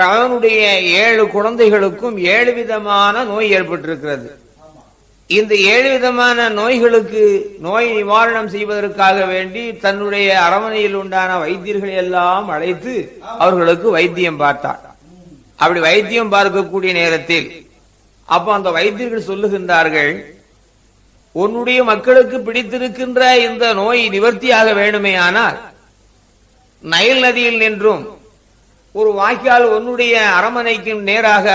அவனுடைய ஏழு குழந்தைகளுக்கும் ஏழு விதமான நோய் ஏற்பட்டிருக்கிறது. இந்த ஏழு விதமான நோய்களுக்கு நோய் நிவாரணம் செய்வதற்காக வேண்டி தன்னுடைய அரமனையில் உண்டான வைத்தியர்களை எல்லாம் அழைத்து அவர்களுக்கு வைத்தியம் பார்த்தார். அப்படி வைத்தியம் பார்க்கக்கூடிய நேரத்தில் அப்ப அந்த வைத்தியர்கள் சொல்லுகின்றார்கள் உன்னுடைய மக்களுக்கு பிடித்திருக்கின்ற இந்த நோய் நிவர்த்தியாக வேண்டுமே ஆனால் நைல் நதியில் நின்றும் ஒரு வாய்க்கால் உன்னுடைய அரமனைக்கு நேராக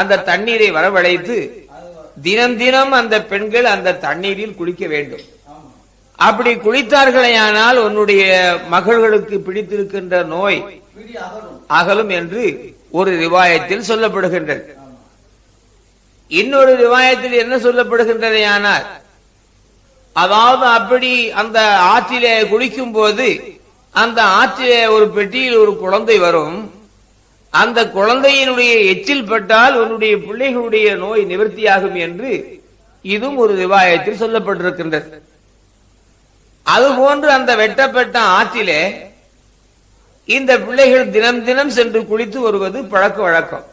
அந்த தண்ணீரை வரவழைத்து தினம் தினம் அந்த பெண்கள் அந்த தண்ணீரில் குளிக்க வேண்டும். அப்படி குளித்தார்களேயானால் உன்னுடைய மகள்களுக்கு பிடித்திருக்கின்ற நோய் அகலும் அகலும் என்று ஒரு ரிவாயத்தில் சொல்லப்படுகின்றது. இன்னொரு ரிவாயத்தில் என்ன சொல்லப்படுகின்றதையானால் அதாவது அப்படி அந்த ஆற்றிலே குளிக்கும் போது அந்த ஆற்றிலே ஒரு பெட்டியில் ஒரு குழந்தை வரும். அந்த குழந்தையினுடைய எச்சில் பட்டால் உன்னுடைய பிள்ளைகளுடைய நோய் நிவர்த்தியாகும் என்று இதுவும் ஒரு ரிவாயத்தில் சொல்லப்பட்டிருக்கின்றது. அதுபோன்று அந்த வெட்டப்பட்ட ஆற்றிலே இந்த பிள்ளைகள் தினம் தினம் சென்று குளித்து வருவது பழக்க வழக்கம்.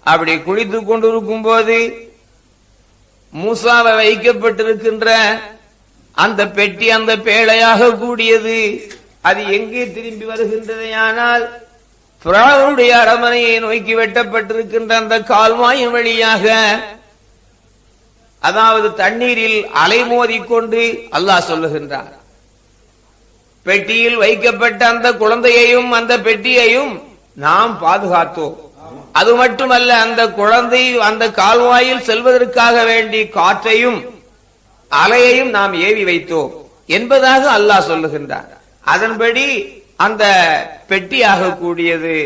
அப்படி குளித்து கொண்டிருக்கும் போது மூசாவை வைக்கப்பட்டிருக்கின்ற அந்த பெட்டி அந்த பேழையாக கூடியது. அது எங்கே திரும்பி வருகின்றதையானால் பிராவுடைய அரமனையை நோக்கி வெட்டப்பட்டிருக்கின்ற அந்த கால்வாயின் வழியாக அதாவது தண்ணீரில் அலைமோதிக் கொண்டு அல்லாஹ் சொல்லுகின்றார் பெட்டியில் வைக்கப்பட்ட அந்த குழந்தையையும் அந்த பெட்டியையும் நாம் பாதுகாத்தோம். அது மட்டுமல்ல அந்த குழந்தை அந்த கால்வாயில் செல்வதற்காக வேண்டி காற்றையும் அலையையும் நாம் ஏவி வைத்தோம் என்பதாக அல்லாஹ் சொல்லுகின்றார் அதன்படி அந்த பெட்டியாக கூடியது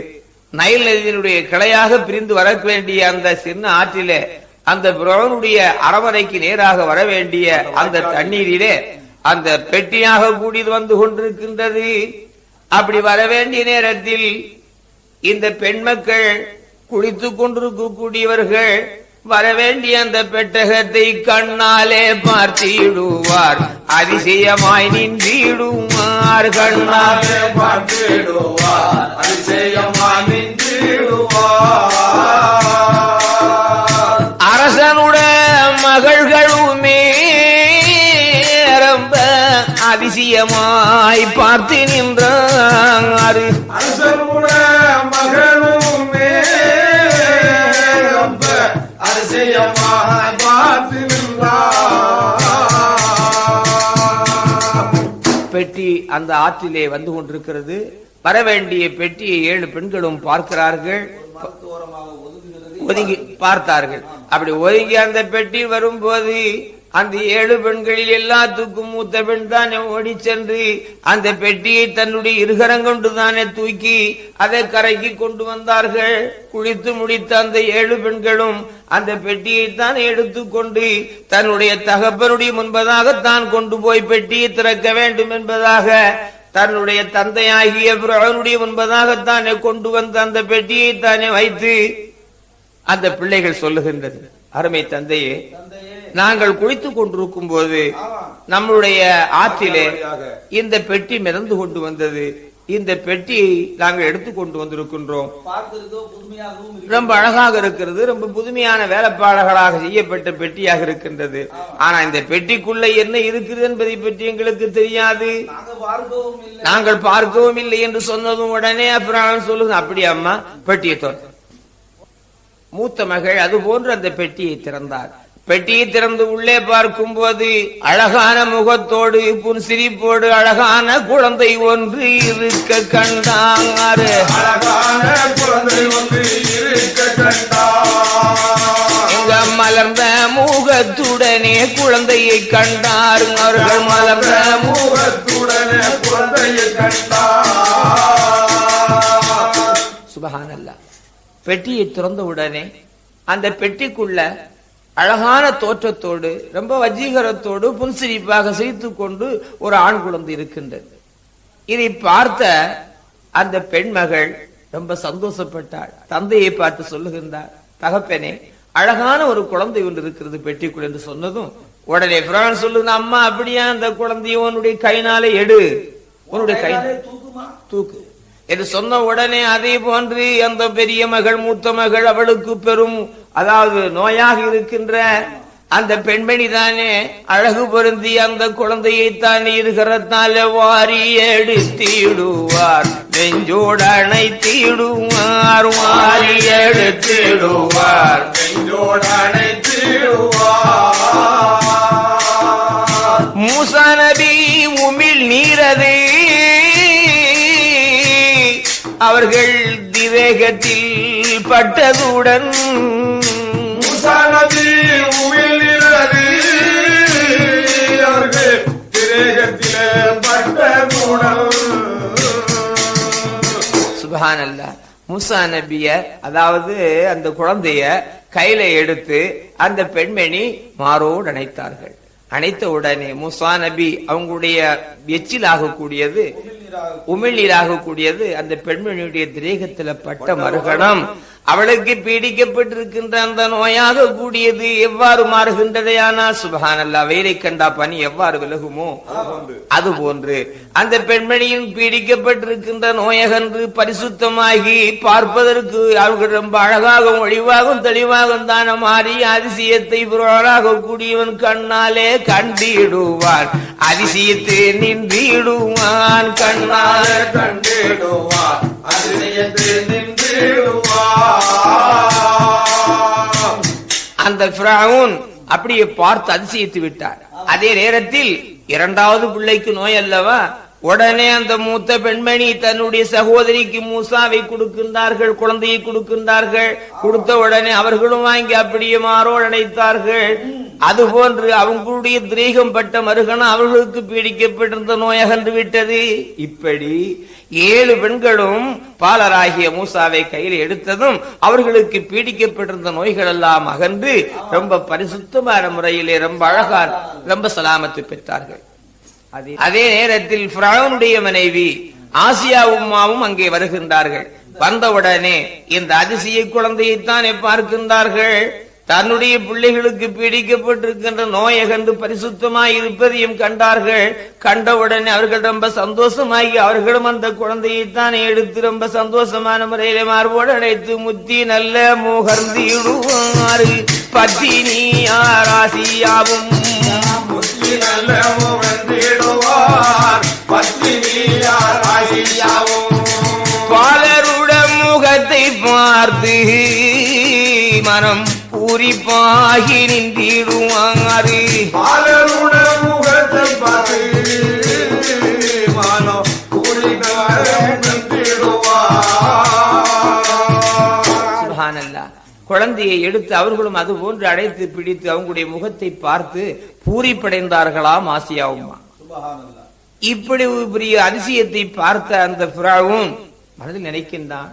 நைல் நதியினுடைய கிளையாக பிரிந்து வர வேண்டிய அந்த சின்ன ஆற்றிலே அந்த பிரவனுடைய அரவணைக்கு நேராக வர வேண்டிய அந்த தண்ணீரிலே அந்த பெட்டியாக கூடியது வந்து கொண்டிருக்கின்றது. அப்படி வர வேண்டிய நேரத்தில் இந்த பெண் மக்கள் குளித்துக் கொண்டிருக்கக்கூடியவர்கள் வரவேண்டிய அந்த பெட்டகத்தை கண்ணாலே பார்த்திடுவார். அதிசயமாய் நின்றிடுவார் கண்ணாலே பார்த்திடுவார். அதிசயமாய் நின்றிடுவார். அரசனுடைய மகள்களுமே ரொம்ப அதிசயமாய் பார்த்து நின்றார். அரசனுடைய அந்த ஆற்றிலே வந்து கொண்டிருக்கிறது. வர வேண்டிய பெட்டியை ஏழு பெண்களும் பார்க்கிறார்கள். ஒதுங்கி பார்த்தார்கள். அப்படி ஒதுங்கி அந்த பெட்டி வரும்போது அந்த ஏழு பெண்களில் எல்லாத்துக்கும் மூத்த பெண் தானே ஓடி சென்று அந்த பெட்டியை தன்னுடைய இருகரம் கொண்டு தானே தூக்கி அதை கரைக்கு கொண்டு வந்தார்கள். குளித்து முடித்த அந்த ஏழு பெண்களும் அந்த பெட்டியை தான் எடுத்துக்கொண்டு தன்னுடைய தகப்பனுடைய முன்பதாக தான் கொண்டு போய் பெட்டியை திறக்க வேண்டும் என்பதாக தன்னுடைய தந்தையாகிய அவனுடைய முன்பதாக தானே கொண்டு வந்த அந்த பெட்டியை தானே வைத்து அந்த பிள்ளைகள் சொல்லுகின்றது அருமை தந்தையே நாங்கள் குளித்துக் கொண்டிருக்கும் போது நம்மளுடைய ஆற்றிலே இந்த பெட்டி மிதந்து கொண்டு வந்தது. இந்த பெட்டியை நாங்கள் எடுத்துக் கொண்டு வந்திருக்கின்றோம். ரொம்ப அழகாக இருக்கிறது. ரொம்ப புதுமையான வேலைப்பாடுகளாக செய்யப்பட்ட பெட்டியாக இருக்கின்றது. ஆனா இந்த பெட்டிக்குள்ள என்ன இருக்கிறது என்பதை பற்றி எங்களுக்கு தெரியாது. நாங்கள் பார்க்கவும் இல்லை என்று சொன்னதும் உடனே அப்புறம் சொல்லுங்க அப்படி அம்மா பெட்டியை திறந்து. மூத்த மகள் அது போன்று அந்த பெட்டியை திறந்தார் பெட்டியை திறந்து உள்ளே பார்க்கும் போது அழகான முகத்தோடு புன்சிரிப்போடு அழகான குழந்தை ஒன்று இருக்க கண்டாரு. அழகான குழந்தை ஒன்று இருக்க கண்டார். மலர்ந்த முகத்துடனே குழந்தையை கண்டார். அவர்கள் மலர்ந்த முகத்துடனே குழந்தையை கண்டார். சுபஹானல்லா பெட்டியை திறந்த உடனே அந்த பெட்டிக்குள்ள அழகான தோற்றத்தோடு ரொம்ப வஜீகரத்தோடு புன்சிரிப்பாக சிரித்துக் கொண்டு ஒரு ஆண் குழந்தை இருக்கின்றது. இதை பார்த்த அந்த பெண்மகள் ரொம்ப சந்தோஷப்பட்டாள். தந்தையை பார்த்து சொல்லுகின்றார் தகப்பனே அழகான ஒரு குழந்தை ஒன்று இருக்கிறது பெட்டிக்குள் என்று சொன்னதும் உடனே பிரான் சொல்லுங்க அம்மா அப்படியா அந்த குழந்தையை உன்னுடைய கைனாலே எடு. உன்னுடைய கை தூக்கு. என்று சொன்ன உடனே அதே போன்று அந்த பெரிய மகள் மூத்த மகள் அவளுக்கு பெரும் அதாவது நோயாக இருக்கின்ற அந்த பெண்மணி தானே அழகு பொருந்தி அந்த குழந்தையை தானே இருக்கிறதால வாரி எடுத்திடுவார். நெஞ்சோடு அணைத்திடுவார் வாரி எடுத்திடுவார். நெஞ்சோடு அணைத்திடுவார். மூசா நபி உமிழ் நீரதே அவர்கள் திவேகத்தில் பட்டதுடன் முசானதி உமிழ்கிறது அவர்கள் அல்லா மூசா நபிய அதாவது அந்த குழந்தைய கையில எடுத்து அந்த பெண்மணி மாரோடு அணைத்தார்கள். அணைத்த உடனே முசா நபி அவங்களுடைய எச்சில் ஆகக்கூடியது உமிழ்நீர் ஆகக்கூடியது அந்த பெண்மணியுடைய திரேகத்துல பட்ட மறுகணம். அவளுக்கு பீடிக்கப்பட்டிருக்கின்ற அந்த நோயாக கூடியது எவ்வாறு மாறுகின்றதையானா? சுபஹான் அல்லா வெயிலை கண்டா பனி எவ்வாறு விலகுமோ? அது போன்று அந்த பெண்மணியின் பீடிக்கப்பட்டிருக்கின்ற நோயகன்று பரிசுத்தமாகி பார்ப்பதற்கு அவர்கள் ரொம்ப அழகாகவும் ஒளிவாகவும் தெளிவாகவும் தான மாறி அதிசயத்தை புரளாக கூடியவன் கண்ணாலே கண்டிடுவான். அதிசயத்தை நின்றிடுவான் கண்ணாலே கண்டிடுவான். அதிசயத்தை அந்த அப்படியே பார்த்து அதிசயித்து விட்டார். அதே நேரத்தில் இரண்டாவது பிள்ளைக்கு நோய் அல்லவா? உடனே அந்த மூத்த பெண்மணி தன்னுடைய சகோதரிக்கு மூசாவை கொடுக்கின்றார்கள் குழந்தையை கொடுக்கின்றார்கள். கொடுத்த உடனே அவர்களும் வாங்கி அப்படியே மாறோ நினைத்தார்கள் அதுபோன்று அவங்களுடைய திரேகம் பட்ட மருகனம் அவர்களுக்கு பீடிக்கப்பட்டிருந்த நோய் அகன்று விட்டது. இப்படி ஏழு பெண்களும் பாலராகிய மூசாவை கையில் எடுத்ததும் அவர்களுக்கு பீடிக்கப்பட்டிருந்த நோய்கள் எல்லாம் அகன்று ரொம்ப பரிசுத்தமான முறையிலே ரொம்ப அழகா ரொம்ப சலாமத்து பெற்றார்கள். அதே- அதே நேரத்தில் மனைவி ஆசியா உம்மாவும் அங்கே வருகின்றார்கள். வந்தவுடனே இந்த அதிசய குழந்தையைத்தானே பார்க்கின்றார்கள். தன்னுடைய பிள்ளைகளுக்கு பீடிக்கப்பட்டிருக்கின்ற நோயை கண்டு பரிசுத்தமாய் இருப்பதையும் கண்டார்கள். கண்டவுடனே அவர்கள் ரொம்ப சந்தோஷமாகி அவர்களும் அந்த குழந்தையைத்தானே எடுத்து ரொம்ப சந்தோஷமான முறையிலே மார்போடு அழைத்து முத்தி நல்ல முகர்ந்திடுவாரு பத்தினி ஆராசியாவும். புத்தி நல்ல முகந்திடுவார் பத்தினியார் ஆசியாவும் பாலருட முகத்தை பார்த்து மனம் பூரிப்பாகி நின்றிடுவாரு குழந்தையை எடுத்து அவர்களும் அது போன்று அடைத்து பிடித்து அவங்களுடைய முகத்தை பார்த்து பூரிப்படைந்தார்களாம் ஆசியாவுமா இப்படி பெரிய அதிசயத்தை பார்த்த அந்த புறாவும் மனதில் நினைக்கின்றான்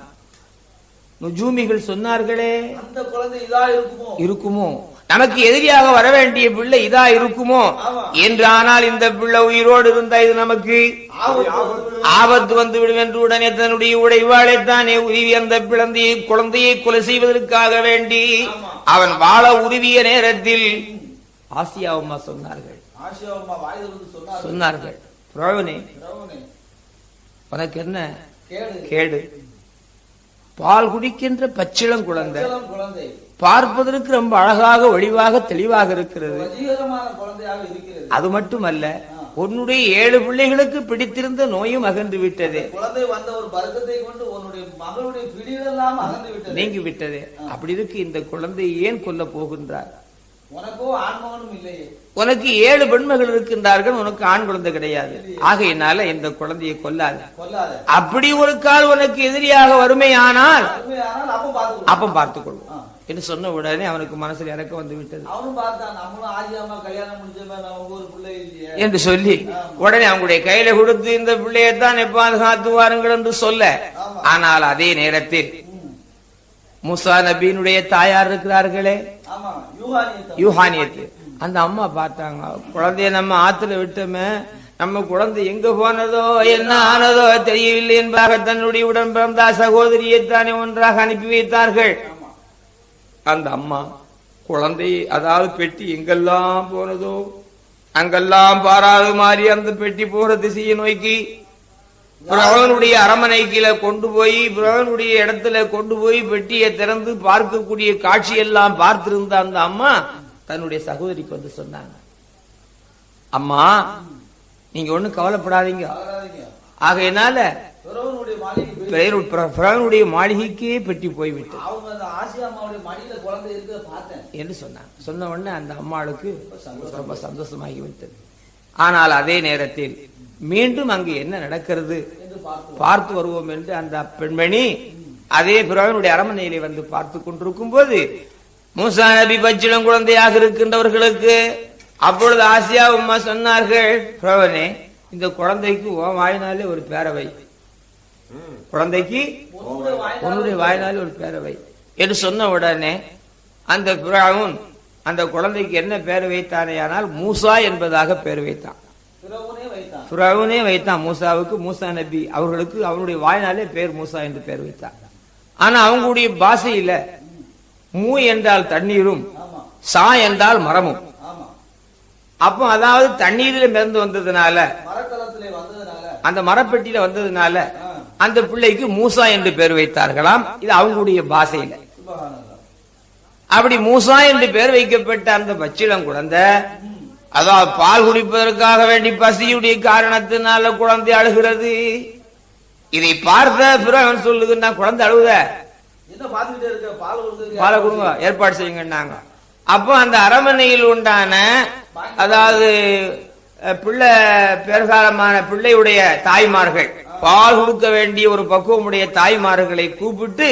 நுஜூமிகள் சொன்னார்களே. அந்த குழந்தை இதா இருக்குமோ? இருக்குமோ? நமக்கு எதிரியாக வர வேண்டிய பிள்ளை இதா இருக்குமோ. என்று ஆனால் இந்த பிள்ளை உயிரோடு இருந்தா இது நமக்கு ஆபத்து வந்து விடும் என்று உடனே தன்னுடைய உடைவாளைத்தானே உருவி அந்த பிளந்தையை குழந்தையை கொலை செய்வதற்காக வேண்டி அவன் வாழ உருவிய நேரத்தில் ஆசியா அம்மா சொன்னார்கள். சொன்னார்கள். உனக்கு என்ன? கேடு பால் குடிக்கின்ற பச்சிளம் குழந்தை. பார்ப்பதற்கு ரொம்ப அழகாக ஒளிவாக தெளிவாக இருக்கிறது. வஜீகரமான குழந்தையாக இருக்கிறது. அது மட்டுமல்ல உன்னுடைய ஏழு பிள்ளைகளுக்கு பிடித்திருந்த நோயும் அகன்று விட்டது. நீங்கி விட்டது. அப்படி இருக்கு இந்த குழந்தையை ஏன் கொல்ல போகின்றார்? உனக்கோ ஏழு பெண்மகள் இருக்கின்றார்கள் உனக்கு ஆண் குழந்தை கிடையாது. ஆகையினால இந்த குழந்தையை கொல்லாது. அப்படி ஒரு கால் உனக்கு எதிரியாக வறுமையானால் உண்மையானால் அப்ப பார்த்து அப்ப பார்த்துக் கொள்வோம் என்று சொன்ன உடனே அவனுக்கு மனசுல இறக்கம் வந்து விட்டது. என்று சொல்லி உடனே அவங்களுடைய கையில கொடுத்து இந்த பிள்ளையைத்தான் பாதுகாத்து வாருங்கள் என்று சொல்ல. ஆனால் அதே நேரத்தில் மூசா நபியினுடைய தாயார் இருக்கிறார்களே. யூஹானியத்து. அந்த அம்மா பார்த்தாங்க குழந்தைய நம்ம ஆத்துல விட்டோமே நம்ம குழந்தை எங்க போனதோ என்ன ஆனதோ தெரியவில்லை என்பதாக தன்னுடைய உடன் பிறந்த சகோதரியை தானே ஒன்றாக அனுப்பி வைத்தார்கள். அந்த அம்மா குழந்தை அதாவது பெட்டி எங்கெல்லாம் போனதோ அங்கெல்லாம் பாராது மாறி அந்த பெட்டி போற திசையை நோக்கி பிரவனுடைய அரமனைக்கில கொண்டு போய் பிரவனுடைய இடத்துல கொண்டு போய் பெட்டியை திறந்து பார்க்கக்கூடிய காட்சியெல்லாம் பார்த்திருந்த அந்த அம்மா தன்னுடைய சகோதரிக்கு வந்து சொன்னாங்க. அம்மா நீங்க ஒண்ணும் கவலைப்படாதீங்க. ஆகையினால பிறவனுடைய மாளிகை மாளிகைக்கே பெட்டி போய்விட்டு என்று சொன்னாங்க. சொன்ன உடனே அந்த அம்மாளுக்கு ரொம்ப சந்தோஷமாகி விட்டது. ஆனால் அதே நேரத்தில் மீண்டும் அங்கு என்ன நடக்கிறது? பார்த்து வருவோம் என்று அந்த பெண்மணி அதே பிறவனுடைய அரமனையிலே வந்து பார்த்து கொண்டிருக்கும் போது மூசா நபி பச்சிலம் குழந்தையாக இருக்கின்றவர்களுக்கு அப்பொழுது ஆசியா உம்மா சொன்னார்கள் பிரவனே இந்த குழந்தைக்கு ஓ வாயினாலே ஒரு பேரவை. குழந்தைக்கு உன்னுடைய வாயினாலே ஒரு பேரவை. என்று சொன்ன உடனே அந்த பிராவும் அந்த குழந்தைக்கு என்ன பேர் வைத்தானேயானால் மூசா என்பதாக பேர் வைத்தான். ஃபிரௌனே வைத்தான் மூசாவுக்கு மூசா நபி. அவர்களுக்கு அவனுடைய வாய்னாலே பேர் மூசா என்று பேர் வைத்தார் ஆனா அவங்களுடைய பாஷையில மூ என்றால் தண்ணீரும் சா என்றால் மரமும். அப்போ அதாவது தண்ணீரில் மிதந்து வந்ததுனால அந்த மரப்பெட்டியில வந்ததுனால அந்த பிள்ளைக்கு மூசா என்று பேர் வைத்தார்களாம். இது அவங்களுடைய பாஷையில. அப்படி மூசா என்று பேர் வைக்கப்பட்ட அந்த பச்சிளம் குழந்தை அதாவது பால் குடிப்பதற்காக வேண்டி பசியுடைய காரணத்தினால குழந்தை அழுகிறது. இதை பார்த்த பிறவன் சொல்லுதுன்னா குழந்தை அழுகுத பால் கொடுங்க ஏற்பாடு செய்யுங்கன்னாங்க. அப்போ அந்த அரமனையில் உண்டான அதாவது பிள்ளை பெருகாலமான பிள்ளையுடைய தாய்மார்கள் பால் கொடுக்க வேண்டிய ஒரு பக்குவமுடைய தாய்மார்களை கூப்பிட்டு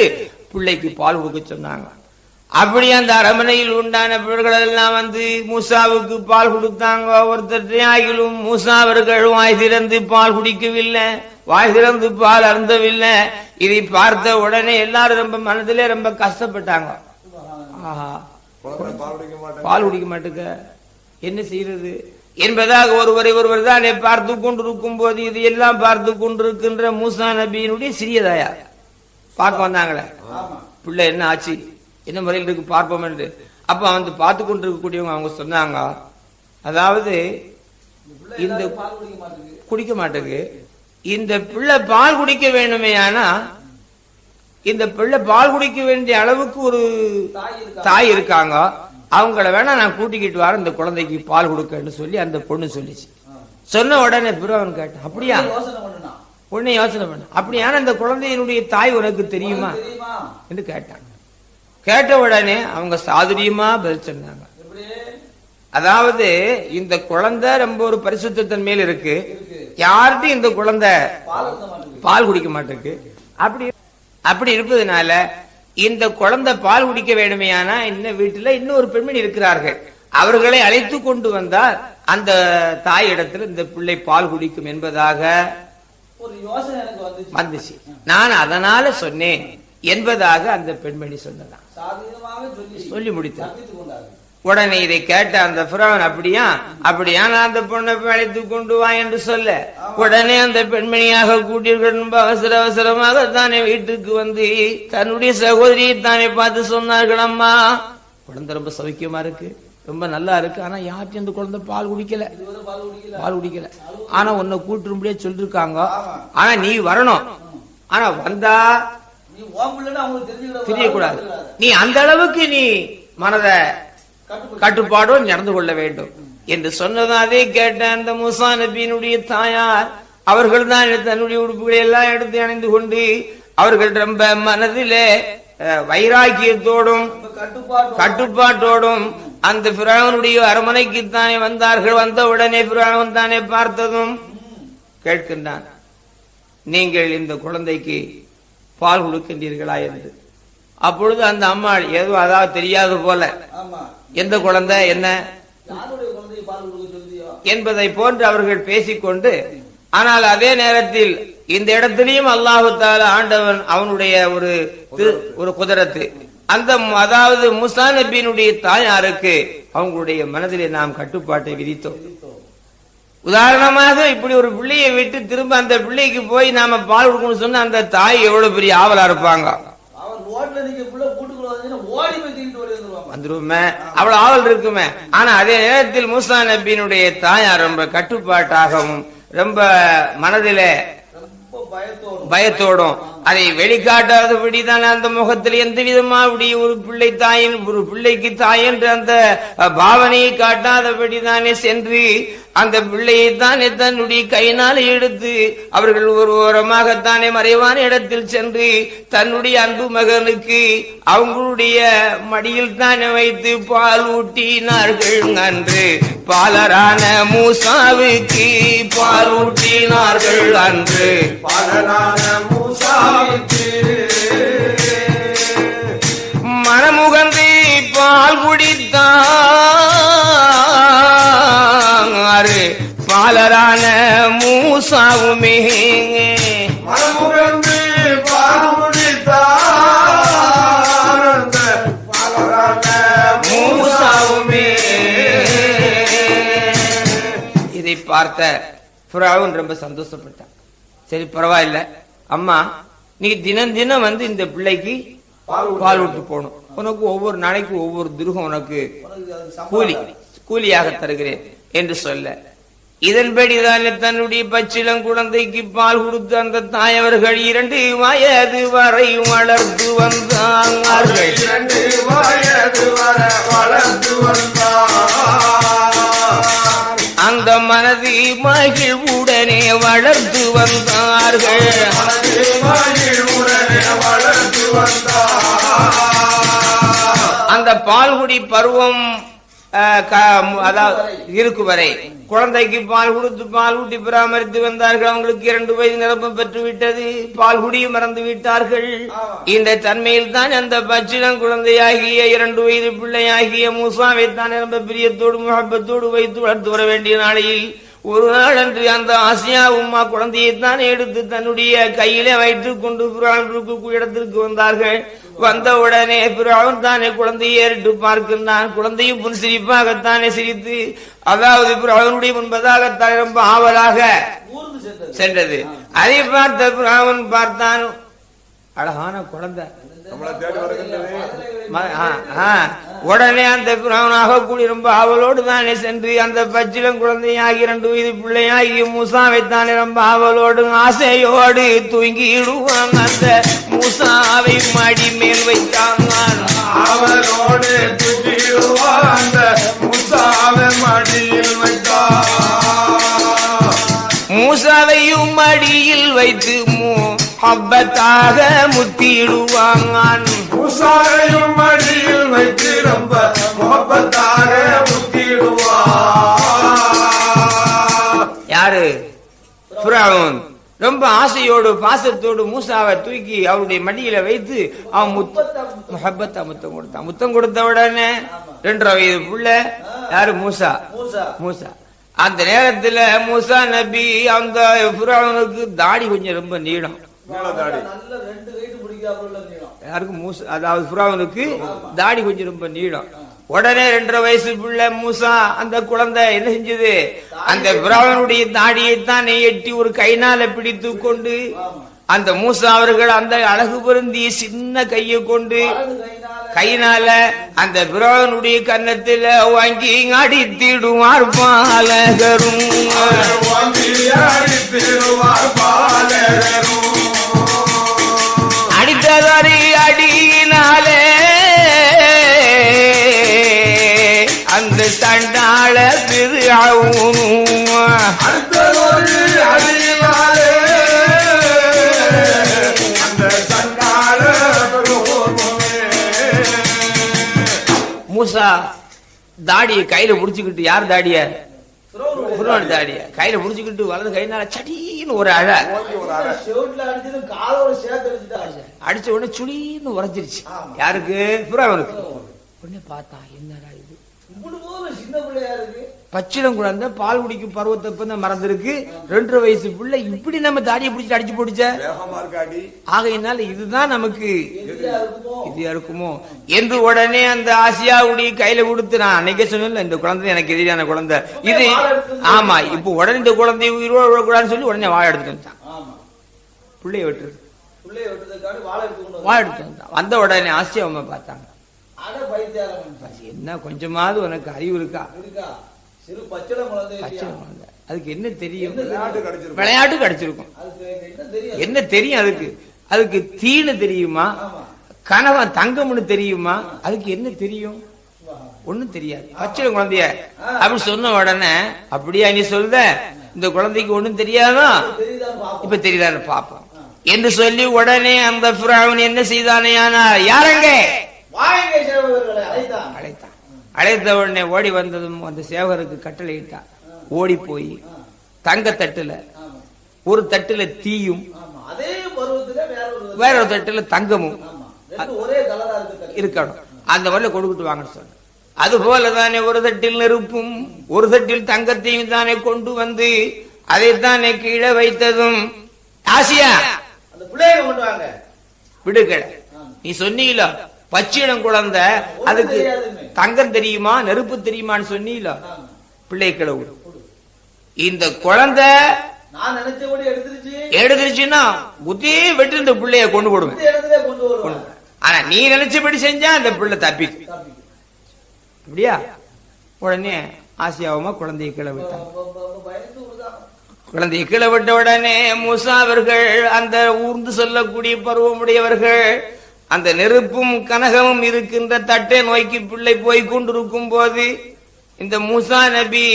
பிள்ளைக்கு பால் கொடுக்க சொன்னாங்க. அப்படி அந்த அரமனையில் உண்டான பிள்ளைகள் எல்லாம் வந்து மூசாவுக்கு பால் கொடுத்தாங்க. ஒருத்தர் ஆகிலும் மூசா அவர்கள் வாய் திறந்து பால் குடிக்கவில்லை. வாய் திறந்து பால் அருந்தவில்லை. இதை பார்த்த உடனே எல்லாரும் ரொம்ப மனதிலே ரொம்ப கஷ்டப்பட்டாங்க. பால் குடிக்க மாட்டுக்க. என்ன செய்யறது? என்பதாக ஒருவரை ஒருவர் தானே பார்த்து கொண்டிருக்கும் போது இது எல்லாம் பார்த்து கொண்டிருக்கின்ற மூசா நபியினுடைய சிறியதாயா பார்க்க வந்தாங்களே. பிள்ளை என்ன ஆச்சு? என்ன முறையில் இருக்கு பார்ப்போம் என்று. அப்ப வந்து பார்த்து கொண்டிருக்கக்கூடியவங்க அவங்க சொன்னாங்க அதாவது இந்த குடிக்க மாட்டேங்குது இந்த பிள்ளை பால் குடிக்க வேண்டுமே ஆனா இந்த பிள்ளை பால் குடிக்க வேண்டிய அளவுக்கு ஒரு தாய் இருக்கா தாய் இருக்காங்க. அவங்கள வேணா நான் கூட்டிக்கிட்டு வரேன் இந்த குழந்தைக்கு பால் கொடுக்கன்னு சொல்லி அந்த பொண்ணு சொல்லிச்சு. சொன்ன உடனே பிறவன் கேட்டான் அப்படியா? உடனே யோசனை பண்ண அப்படியான இந்த குழந்தையினுடைய தாய் உனக்கு தெரியுமா? என்று கேட்டாங்க. கேட்ட உடனே அவங்க சாதுரியமா பதில் சொன்னாங்க அதாவது இந்த குழந்தை ரொம்ப ஒரு பரிசுத்தன் மேல் இருக்கு. யார்கிட்டும் இந்த குழந்தை பால் குடிக்க மாட்டிருக்கு. அப்படி அப்படி இருப்பதனால இந்த குழந்தை பால் குடிக்க வேண்டுமையானா இந்த வீட்டுல இன்னொரு பெண்மணி இருக்கிறார்கள். அவர்களை அழைத்து கொண்டு வந்தால் அந்த தாய் இடத்துல இந்த பிள்ளை பால் குடிக்கும் என்பதாக ஒரு யோசனை எனக்கு வந்துச்சு. நான் அதனால சொன்னேன் என்பதாக அந்த பெண்மணி சொன்னதான். சொல்லி முடித்தார் கொண்டார்கள். உடனே இதை கேட்ட அந்த பிறவன் அப்படியா? அப்படியா நான் அந்த பொண்ணை அழைத்து கொண்டு வா என்று சொல்ல உடனே அந்த பெண்மணியாக கூட்டியர்கள் ரொம்ப அவசர அவசரமாக தானே வீட்டுக்கு வந்து தன்னுடைய சகோதரியை தானே பார்த்து சொன்னார்கள் அம்மா. குழந்தை ரொம்ப சௌக்கியமா இருக்கு. ரொம்ப நல்லா இருக்கு. ஆனா யார்ட்டும் அந்த குழந்தை பால் குடிக்கல. இதுவரை பால் குடிக்கல. பால் குடிக்கல. ஆனா உன்னை கூட்டுரும்படியே சொல்லிருக்காங்க. ஆனா நீ வரணும். ஆனா வந்தா தெரியக்கூடாது. நீ அந்த அளவுக்கு நீ மனதை கட்டுப்பட்டு நடந்து கொள்ள வேண்டும். என்று சொன்னதும் அதே கேட்ட அந்த மூசா நபியினுடைய தாயார் அவர்கள் தான் தன்னுடைய உடுப்புகளை எல்லாம் எடுத்து அணிந்து கொண்டு அவர்கள் ரொம்ப மனதிலே வைராக்கியத்தோடும் கட்டுப்பாட்டோடும். அந்த பிராவனுடைய அரமனைக்கு தானே வந்தார்கள். வந்த உடனே பிராவன் தானே பார்த்ததும் கேட்கின்றான் நீங்கள் இந்த குழந்தைக்கு பால் கொடுக்கின்றீர்களா என்று. அப்பொழுது அந்த அம்மாள் ஏதோ அதாவது தெரியாது போல. எந்த குழந்தை என்ன? என்பதை போன்று அவர்கள் பேசிக்கொண்டு ஆனால் அதே நேரத்தில் இந்த இடத்திலையும் அல்லாஹு தாலா ஆண்டவன் அவனுடைய ஒரு ஒரு குதிரத்து. அந்த அதாவது முசா நபியினுடைய தாயாருக்கு அவங்களுடைய மனதிலே நாம் கட்டுப்பாட்டை விதித்தோம். உதாரணமாக இப்படி ஒரு பிள்ளையை விட்டு திரும்ப அந்த பிள்ளைக்கு போய் நாம பால் கொடுக்கணும்னு சொன்னா அந்த தாய் எவ்வளவு பெரிய ஆவலா இருப்பாங்க? அவர் ரோட்ல நிக்க புள்ள கூட்டுக்குள்ள வந்து ஓடி போய் தூக்கிட்டு ஓடி வந்துருவாங்க வந்துருமே. அவ்வளவு ஆவல் இருக்குமே. ஆனா அதே நேரத்தில் மூசா நபியினுடைய தாயார் ரொம்ப கட்டுப்பாட்டாகவும் ரொம்ப மனதிலே பயத்தோடும். அதை வெளிக்காட்டாதபடி தான் அந்த முகத்தில் எந்த விதமாவுடைய ஒரு பிள்ளை தாயின் ஒரு பிள்ளைக்கு தாயென்று அந்த பாவனையை காட்டாதபடி தானே சென்று அந்த பிள்ளையை தானே தன்னுடைய கையினால் எடுத்து அவர்கள் ஒரு ஓரமாகத்தானே மறைவான இடத்தில் சென்று தன்னுடைய அன்பு மகனுக்கு அவங்களுடைய மடியில் தானே வைத்து பால் ஊட்டினார்கள். அன்று பாலரான மூசாவுக்கு பால் ஊட்டி ஊட்டினார்கள் அன்று. பாலனான மூசாவுக்கு மனமுகந்து பால் குடித்தாரு. பாலரான மூசாவுமே. மனமுகந்து மூசாவுமே. இதை பார்த்த புறாவும் ரொம்ப சந்தோஷப்பட்டான். சரி பரவாயில்ல. அம்மா நீ தினம் தினம் வந்து இந்த பிள்ளைக்கு பால் விட்டு போகணும் உனக்கு ஒவ்வொரு நாளைக்கு ஒவ்வொரு துருகம் உனக்கு கூலி கூலியாக தருகிறேன் என்று சொல்ல. இதன்படிதான் தன்னுடைய பச்சிளம் குழந்தைக்கு பால் கொடுத்த அந்த தாயவர்கள் இரண்டு வயது வரை வளர்த்து வந்தார்கள் இரண்டு வயது வர வளர்ந்து வந்தார் அந்த மனதி மகிழ்வுடனே வளர்ந்து வந்தார்கள். வளர்ந்து அந்த பால்குடி பருவம் அதாவது இருக்கு வரை. குழந்தைக்கு பால் கொடுத்து பால் ஊட்டி பராமரித்து வந்தார்கள். அவங்களுக்கு இரண்டு வயது நிரப்பம் பெற்று விட்டது பால் குடியும் மறந்து விட்டார்கள். இந்த தன்மையில் தான் அந்த பச்சிடம் குழந்தையாகிய இரண்டு வயது பிள்ளையாகிய மூசாவை தான் நிரம்ப பிரியத்தோடு முகப்பத்தோடு வைத்து வளர்த்து வர வேண்டிய நாளையில் ஒரு நாள் அன்று அந்த ஆசியா உம்மா குழந்தையை தான் எடுத்து தன்னுடைய கையிலே வைத்துக் கொண்டு பிராவுக்கு இடத்திற்கு வந்தார்கள். வந்த உடனே பிராவன் தானே குழந்தையை ஏறிட்டு பார்க்கின்றான். குழந்தையும் புன் சிரிப்பாகத்தானே சிரித்து அதாவது பிராவனுடைய முன்பதாகத்தான் ரொம்ப ஆவலாக சென்றது. அதை பார்த்த பிராவன் பார்த்தான். அழகான குழந்தை. ம-. உடனே அந்த பிராவனாக கூடி ரொம்ப ஆவலோடு தானே சென்று அந்த பச்சிலம் குழந்தையாகி இரண்டு வயது பிள்ளையாகி மூசாவை தானே ரொம்ப ஆவலோடு ஆசையோடு தூங்கிடுவான். அந்த மூசாவை மடி மேல் வைத்தான் அவனோடு துதிடுவார் அந்த முசாவை மடியில் வைத்தார் மூசாவையும் மடியில் வைத்து முஹப்பத்தாக முத்திடுவான் முசாவையும் மடியில் வைத்து ரொம்ப முகப்பத்தாக முத்திடுவார். யாரு? பிராவுன் ரொம்ப ஆசையோடு பாசத்தோடு மூசாவை தூக்கி அவருடைய மடியில வைத்து அவன் முஹப்பத்தா முத்தம் கொடுத்தான். முத்தம் கொடுத்த உடனே ரெண்டரை வயது புள்ள யாரு? மூசா. மூசா. மூசா. அந்த நேரத்துல மூசா நபி அந்த புறாவனுக்கு தாடி கொஞ்சம் ரொம்ப நீளம். நீளதாடி நல்ல ரெண்டு நீளம். மூசா அதாவது புறாவனுக்கு தாடி கொஞ்சம் ரொம்ப நீளம். உடனே ரெண்டரை வயசு பிள்ளை மூசா அந்த குழந்தை என்ன செஞ்சது? அந்த புறாவனுடைய தாடியை தான் எட்டி ஒரு கைனால பிடித்து கொண்டு அந்த மூசா அவர்கள் அந்த அழகு பொருந்திய சின்ன கையை கொண்டு கையினால அந்த பிராவனுடைய கன்னத்துல வாங்கி அடித்திடுவார் பாலகரும். வாங்கியாடி திருவார் பாலகரும். அடித்ததறி அடியினாலே. அந்த சண்டாள அந்த சண்டாள மூசா தாடிய கையில புடிச்சுக்கிட்டு யார் தாடிய? தாடிய. கையில புடிச்சுக்கிட்டு வலது கையினால சடீன்னு ஒரு அழ. அடிச்ச உடனே சுடீன்னு உரைச்சிருச்சு ஆமா. யாருக்கு? புறாவனுக்கு உடனே பார்த்தா என்னடா இது? சின்ன பச்சிடம் குழந்தை பால் குடிக்கும் பருவத்தை இப்ப தான் மறந்துருக்கு. ரெண்டரை வயசு பிள்ளை இப்படி நம்ம தாடியை அடிச்சு போடுச்ச வேகமா இருக்காடி ஆகையினால இதுதான் நமக்கு இதா இருக்குமோ? என்று உடனே அந்த ஆசியாவுடைய கையில கொடுத்து நான் அன்னைக்கே சொன்னேன்ல இந்த குழந்தை எனக்கு எதிரியான குழந்தை. இது ஆமா இப்போ உடனே இந்த குழந்தை உயிரோட சொல்லி உடனே வாழ எடுத்துட்டு வந்தான் ஆமா. பிள்ளைய விட்டுரு எடுத்து வந்தான் வந்த உடனே ஆசியா அம்மா பார்த்தாங்க என்ன கொஞ்சமாவது உனக்கு அறிவு இருக்கா? குழந்தை அதுக்கு என்ன தெரியும்? விளையாட்டு கிடைச்சிருக்கும். விளையாட்டு கிடைச்சிருக்கும். அதுக்கு என்ன தெரியும்? என்ன தெரியும் அதுக்கு? அதுக்கு தீனு தெரியுமா? கணவன் தங்கம்னு தெரியுமா? அதுக்கு என்ன தெரியும்? ஒண்ணும் தெரியாது. பச்சை குழந்தைய அப்படி சொன்ன உடனே அப்படியா நீ சொல்ற? இந்த குழந்தைக்கு ஒண்ணும் தெரியாதா? தெரியுதான்னு பாப்போம் இப்ப தெரியுதான்னு பாப்போம் என்று சொல்லி உடனே அந்த பிராவன் என்ன செய்தானேயானா யாரங்க? அழைத்தான். அழைத்த உடனே ஓடி வந்ததும் அந்த சேவகருக்கு கட்டளையிட்டான் ஓடி போய் தங்க தட்டுல ஒரு தட்டுல தீயும் வேற ஒரு தட்டுல தங்கமும். இருக்கணும். அந்த மாதிரி கொடுக்கிட்டு வாங்கன்னு சொன்ன அது போலதானே ஒரு தட்டில் நெருப்பும் ஒரு தட்டில் தங்கத்தையும் தானே கொண்டு வந்து அதைத்தானே கீழே வைத்ததும். ஆசியா பிள்ளைய கொண்டு வாங்க ஆமா. நீ சொன்னீல பச்சிடம் குழந்தை அதுக்கு. தங்கம் தெரியுமா நெருப்பு தெரியுமான்னு சொன்னீல? ஆமா. பிள்ளை கிழவு இந்த குழந்தை எடுத்துருச்சுன்னா புத்தி வெட்டி இந்த பிள்ளைய கொண்டு போடுவேன் ஆனா நீ நினைச்சபடி செஞ்சா அந்த பிள்ளை தப்பி. அப்படியா? உடனே ஆசியாவுமா குழந்தையை கீழே குழந்தை விட்டாங்க கீழே விட்ட உடனே மூசா அவர்கள் அந்த ஊர்ந்து சொல்லக்கூடிய பருவமுடையவர்கள் அந்த நெருப்பும் கனகமும் இருக்கின்ற தட்டை நோக்கி பிள்ளை போய் கொண்டிருக்கும் போது இந்த மூசா நபி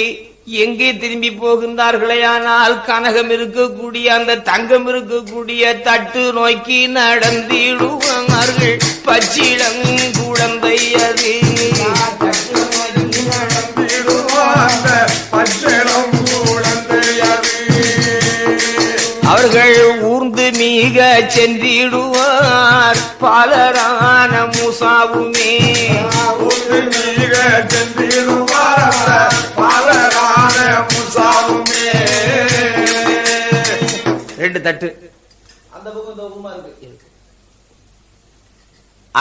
எங்கே திரும்பி போகின்றார்களே ஆனால் கனகம் இருக்கக்கூடிய அந்த தங்கம் இருக்கக்கூடிய தட்டு நோக்கி நடந்திடுவார்கள். பச்சிளம் குழந்தை அது. பச்சை மீக சென்றிடுவார் பாலரான மூசாவுமே நீக சென்றிடுவார் பாலரான முசாவுமே. ரெண்டு தட்டு. அந்த பக்கம் இந்த பக்கமா இருக்கு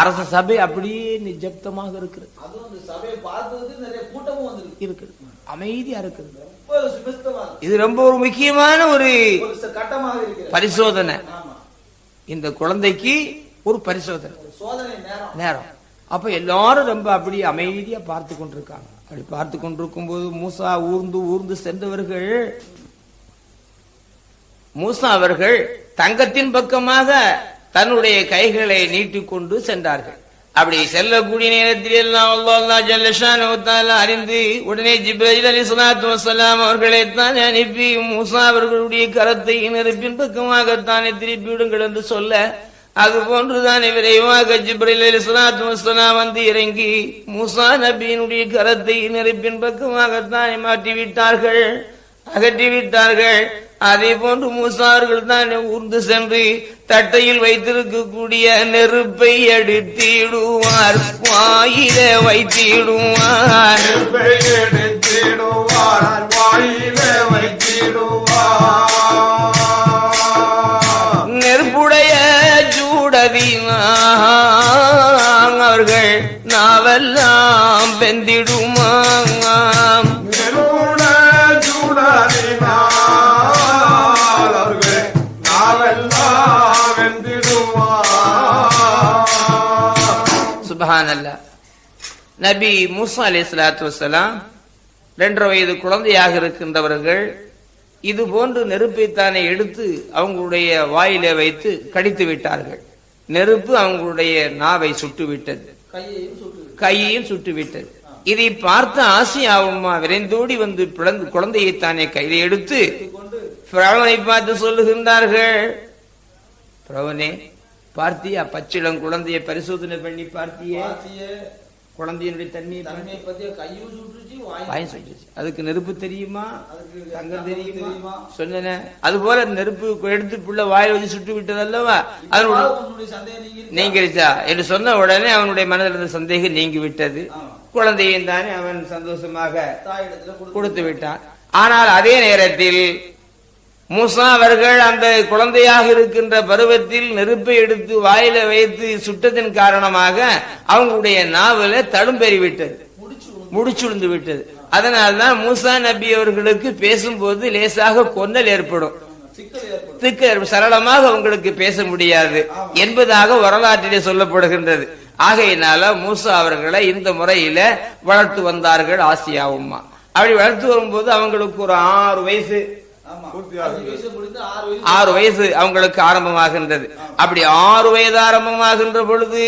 அரச சபை அப்படியே நிஜப்தமாக இருக்கிறது. அதுவும் இந்த சபையை பார்த்ததுக்கு நிறைய கூட்டமும் வந்திருக்கு இருக்குது. அமைதியா இருக்குது. ரொம்ப சுபிஸ்தமா இருக்கு. இது ரொம்ப ஒரு முக்கியமான ஒரு கட்டமாக இருக்கிறது. பரிசோதனை. இந்த குழந்தைக்கு ஒரு பரிசோதனை. நேரம். அப்ப எல்லாரும் ரொம்ப அப்படி அமைதியா பார்த்து கொண்டிருக்காங்க. அப்படி பார்த்து கொண்டிருக்கும் போது மூசா ஊர்ந்து ஊர்ந்து சென்றவர்கள் மூசா அவர்கள் தங்கத்தின் பக்கமாக தன்னுடைய கைகளை நீட்டிக்கொண்டு சென்றார்கள். அப்படி செல்லக்கூடிய நேரத்தில் எல்லாம் அல்லாஹ் ஜல்லஷானு அறிந்து உடனே ஜிப்ரஹில் அலி சலாத்து வசலாம் அவர்களை தான் அனுப்பி மூசா அவர்களுடைய கரத்தை நெருப்பின் பக்கமாகத்தானே திருப்பி விடுங்கள் என்று சொல்ல அது போன்றுதானே விரைவாக ஜிப்ரில் அலி சலாத்து வசலாம் வந்து இறங்கி மூசா நபியினுடைய கரத்தை நெருப்பின் பக்கமாகத்தானே மாற்றி விட்டார்கள் அகற்றி விட்டார்கள் அதே போன்று மூசார்கள் தான் ஊர்ந்து சென்று தட்டையில் வைத்திருக்கக்கூடிய நெருப்பை எடுத்திடுவார். வாயில வைத்திடுவார். எடுத்திடுவார். வாயிலே வைத்திடுவார். நெருப்புடைய ஜூடதினான் அவர்கள் நாவெல்லாம் வெந்திடுமாம். வெந்திடுவார் நபி மூசா அலி சலாத்து வசலாம் ரெண்டரை வயது குழந்தையாக இருக்கின்றவர்கள் இது போன்று நெருப்பைத்தானே எடுத்து அவங்களுடைய வாயிலே வைத்து கடித்து விட்டார்கள். நெருப்பு அவங்களுடைய நாவை சுட்டு விட்டது கையையும் சுட்டு விட்டது இதை பார்த்த ஆசியாவும்மா விரைந்தோடி வந்து பிளந்து குழந்தையைத்தானே கையில எடுத்து பிரவனை பார்த்து சொல்லுகின்றார்கள் பிரவனே பார்த்தியா? பச்சிளம் குழந்தையை பரிசோதனை பண்ணி பார்த்தியே? குழந்தையினுடைய தண்ணீர் தன்மையை பத்திய கையும் சுட்டுச்சு வாயும் வாயும் சுட்டுச்சு. அதுக்கு நெருப்பு தெரியுமா? தங்கம் தெரியுமா? சொன்னேனே. அது போல நெருப்பு எடுத்து புள்ள வாயை வச்சு சுட்டு விட்டது அல்லவா அதனுடைய நீங்கிருச்சா? என்று சொன்ன உடனே அவனுடைய மனதில் இருந்த சந்தேகம் நீங்கி விட்டது. குழந்தையும் தானே அவன் சந்தோஷமாக கொடுத்து விட்டான். ஆனால் அதே நேரத்தில் மூசா அவர்கள் அந்த குழந்தையாக இருக்கின்ற பருவத்தில் நெருப்பை எடுத்து வாயில வைத்து சுட்டதின் காரணமாக அவங்களுடைய நாவல தடும்பெறி விட்டது. முடிச்சுழுந்து விட்டது. அதனால்தான் மூசா நபி அவர்களுக்கு பேசும்போது லேசாக கொன்னல் ஏற்படும். திக்க சரளமாக அவங்களுக்கு பேச முடியாது என்பதாக வரலாற்றிலே சொல்லப்படுகின்றது. ஆகையினால மூசா அவர்களை இந்த முறையில வளர்த்து வந்தார்கள் ஆசியா அப்படி வளர்த்து வரும்போது அவங்களுக்கு ஒரு ஆறு வயசு. ஆறு வயசு அவங்களுக்கு ஆரம்பமாகின்றது. அப்படி ஆறு வயது ஆரம்பமாகின்ற பொழுது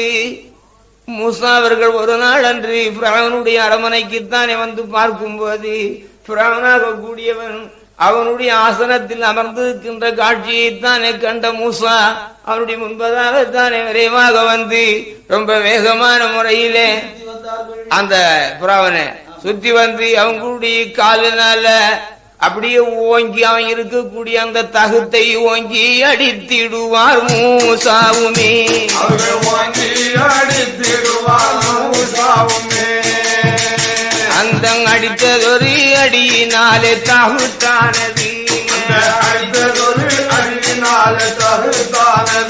மூசா அவர்கள் ஒரு நாள் அன்று பிராவனுடைய அரமனைக்குத்தானே வந்து பார்க்கும்போது பிராவனாக கூடியவன் அவனுடைய ஆசனத்தில் அமர்ந்திருக்கின்ற காட்சியைத்தானே கண்ட மூசா அவனுடைய முன்பதாகத்தானே விரைவாக வந்து ரொம்ப வேகமான முறையிலே அந்த புறாவனை சுத்தி வந்து அவங்களுடைய காலினால அப்படியே ஓங்கி அவன் இருக்கக்கூடிய அந்த தகுத்தை ஓங்கி அடித்திடுவார் மூசாவுமே. வாங்கி அடித்திடுவார் மூசாவுமே. அந்த அடித்ததொரு அடியினாலே தகுத்தானது. அடித்ததொரு அடியினால தகுத்தானது.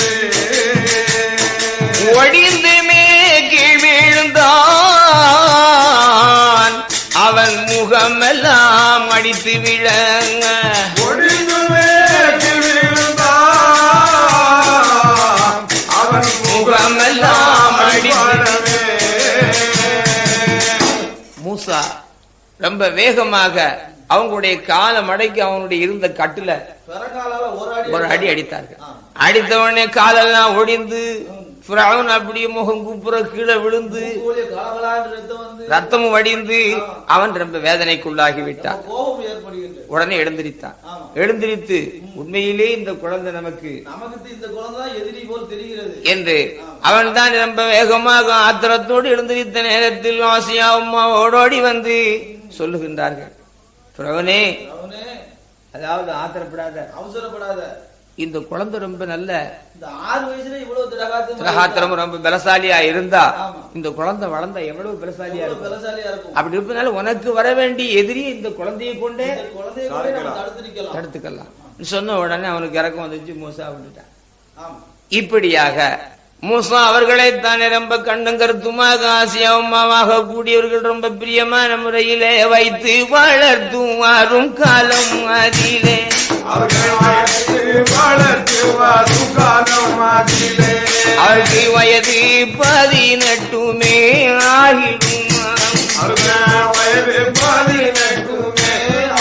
அவன் முகமெல்லாம் அடித்து அடிப்படவே மூசா ரொம்ப வேகமாக அவங்களுடைய கால மடக்கி அவனுடைய இருந்த கட்டுல ஒரு அடி அடித்தார்கள். ஆ. அடித்த உடனே காலெல்லாம் ஒடிந்து ஃபிரௌன் அப்படியே முகம் குப்புற கீழே விழுந்து ரத்தம் வடிந்து அவன் ரொம்ப வேதனைக்குள்ளாகி விட்டான். உடனே எழுந்திருத்தான். எழுந்திருத்து உண்மையிலே இந்த குழந்தை நமக்கு என்று அவன் தான் ரொம்ப வேகமாக ஆத்திரத்தோடு எழுந்திருத்த நேரத்தில் ஆசியா அம்மா ஓடோடி வந்து சொல்லுகின்றார்கள். பிரவனே அதாவது ஆத்திரப்படாத. அவசரப்படாத. இந்த குழந்தை ரொம்ப நல்ல இந்த ஆறு வயசுல இவ்வளவு திரகாத்து திரகாத்திரம் ரொம்ப பலசாலியா இருந்தா. இந்த குழந்தை வளர்ந்தா எவ்வளவு பலசாலியா இருக்கும்? அப்படி இருப்பதனால உனக்கு வர வேண்டிய எதிரி இந்த குழந்தையை கொண்டே தடுத்துக்கலாம். சொன்ன உடனே அவனுக்கு இறக்கம் வந்துச்சு மூசா விட்டுட்டான் ஆமா. இப்படியாக மூசா அவர்களை தானே ரொம்ப கண்ணும் கருத்துமாக ஆசியாவுமாக கூடியவர்கள் ரொம்ப பிரியமான முறையிலே வைத்து வளர்த்தும் வரும் காலம் அதிலே. அவர்கள் வயது பதினெட்டுமே ஆகிடும்? வயது பதினெட்டுமே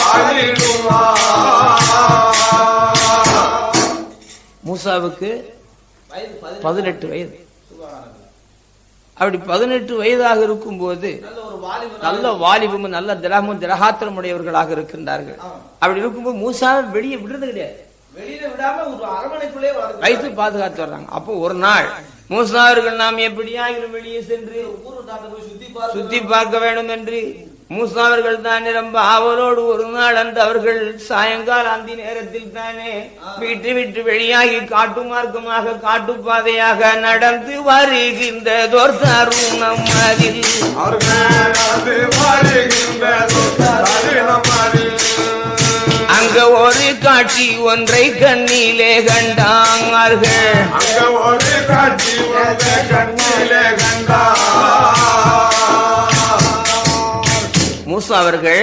ஆகிடுமா மூசாவுக்கு வயது பதினெட்டு வயது. அப்படி பதினெட்டு வயதாக இருக்கும்போது நல்ல ஒரு வாலிபன் நல்ல வாலிபமும் நல்ல திரகமும் திரகாத்திரம் உடையவர்களாக இருக்கின்றார்கள். அப்படி இருக்கும்போது மூசாவை வெளியே விடுறது கிடையாது. வைத்து பாதுகாத்து வர்றாங்க. அப்போ ஒரு நாள் மூசா அவர்கள் நாம் எப்படியாகிலும் வெளியே சென்று சுத்தி பார்க்க வேண்டும் என்று மூசா அவர்கள் தானே ரொம்ப ஆவலோடு ஒரு நாள் அன்று அவர்கள் சாயங்கால அந்தி நேரத்தில் தானே வீட்டு விட்டு வெளியாகி காட்டு மார்க்கமாக காட்டுப்பாதையாக நடந்து வருகின்றதோர் தருணம் அதில். அங்க ஒரு காட்சி ஒன்றை கண்ணிலே கண்டார்கள் அங்க ஒரு காட்சி வந்த கண்ணிலே கண்டா. மூசா அவர்கள்